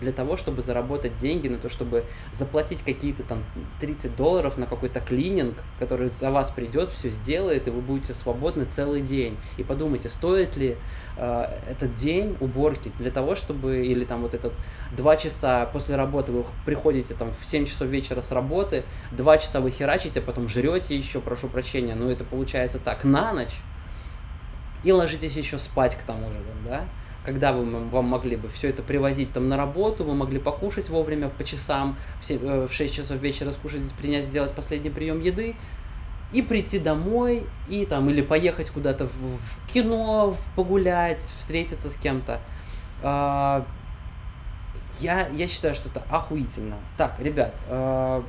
для того, чтобы заработать деньги на то, чтобы заплатить какие-то там 30 долларов на какой-то клининг, который за вас придет, все сделает, и вы будете свободны целый день. И подумайте, стоит ли э, этот день уборки для того, чтобы, или там вот этот два часа после работы вы приходите там в 7 часов вечера с работы, два часа вы херачите, потом жрете еще, прошу прощения, но это получается так, на ночь и ложитесь еще спать к тому же, да, когда вы вам могли бы все это привозить там на работу, вы могли покушать вовремя по часам, в 6 э, часов вечера скушать, принять, сделать последний прием еды, и прийти домой, и там, или поехать куда-то в, в кино, погулять, встретиться с кем-то. А, я, я считаю, что это охуительно. Так, ребят, э,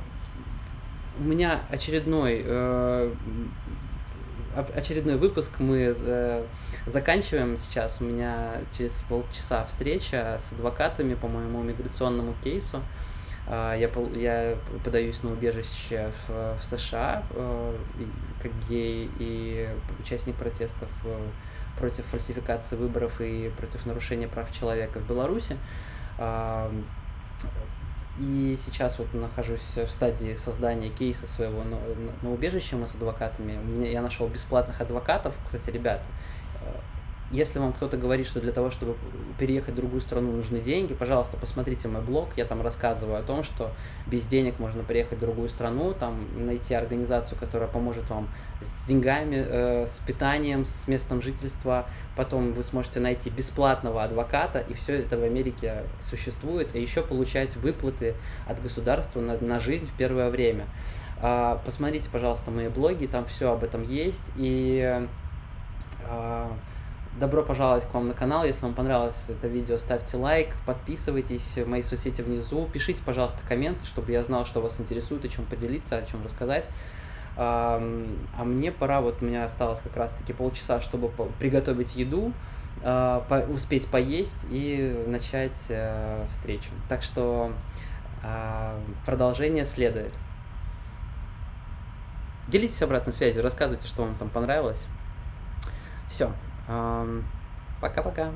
у меня очередной э, очередной выпуск мы заканчиваем сейчас. У меня через полчаса встреча с адвокатами по моему миграционному кейсу. Э, я, я подаюсь на убежище в, в США э, как гей и участник протестов э, против фальсификации выборов и против нарушения прав человека в Беларуси. Э, и сейчас вот нахожусь в стадии создания кейса своего на, на убежище мы с адвокатами. Я нашел бесплатных адвокатов. Кстати, ребят, если вам кто-то говорит, что для того, чтобы переехать в другую страну, нужны деньги, пожалуйста, посмотрите мой блог. Я там рассказываю о том, что без денег можно приехать в другую страну, там найти организацию, которая поможет вам с деньгами, э, с питанием, с местом жительства. Потом вы сможете найти бесплатного адвоката, и все это в Америке существует. И еще получать выплаты от государства на, на жизнь в первое время. Э, посмотрите, пожалуйста, мои блоги, там все об этом есть. И э, Добро пожаловать к вам на канал. Если вам понравилось это видео, ставьте лайк, подписывайтесь в мои соцсети внизу, пишите, пожалуйста, комменты, чтобы я знал, что вас интересует, о чем поделиться, о чем рассказать. А мне пора, вот у меня осталось как раз-таки полчаса, чтобы приготовить еду, а, успеть поесть и начать э, встречу. Так что а, продолжение следует. Делитесь обратной связью, рассказывайте, что вам там понравилось. Все. Пока-пока.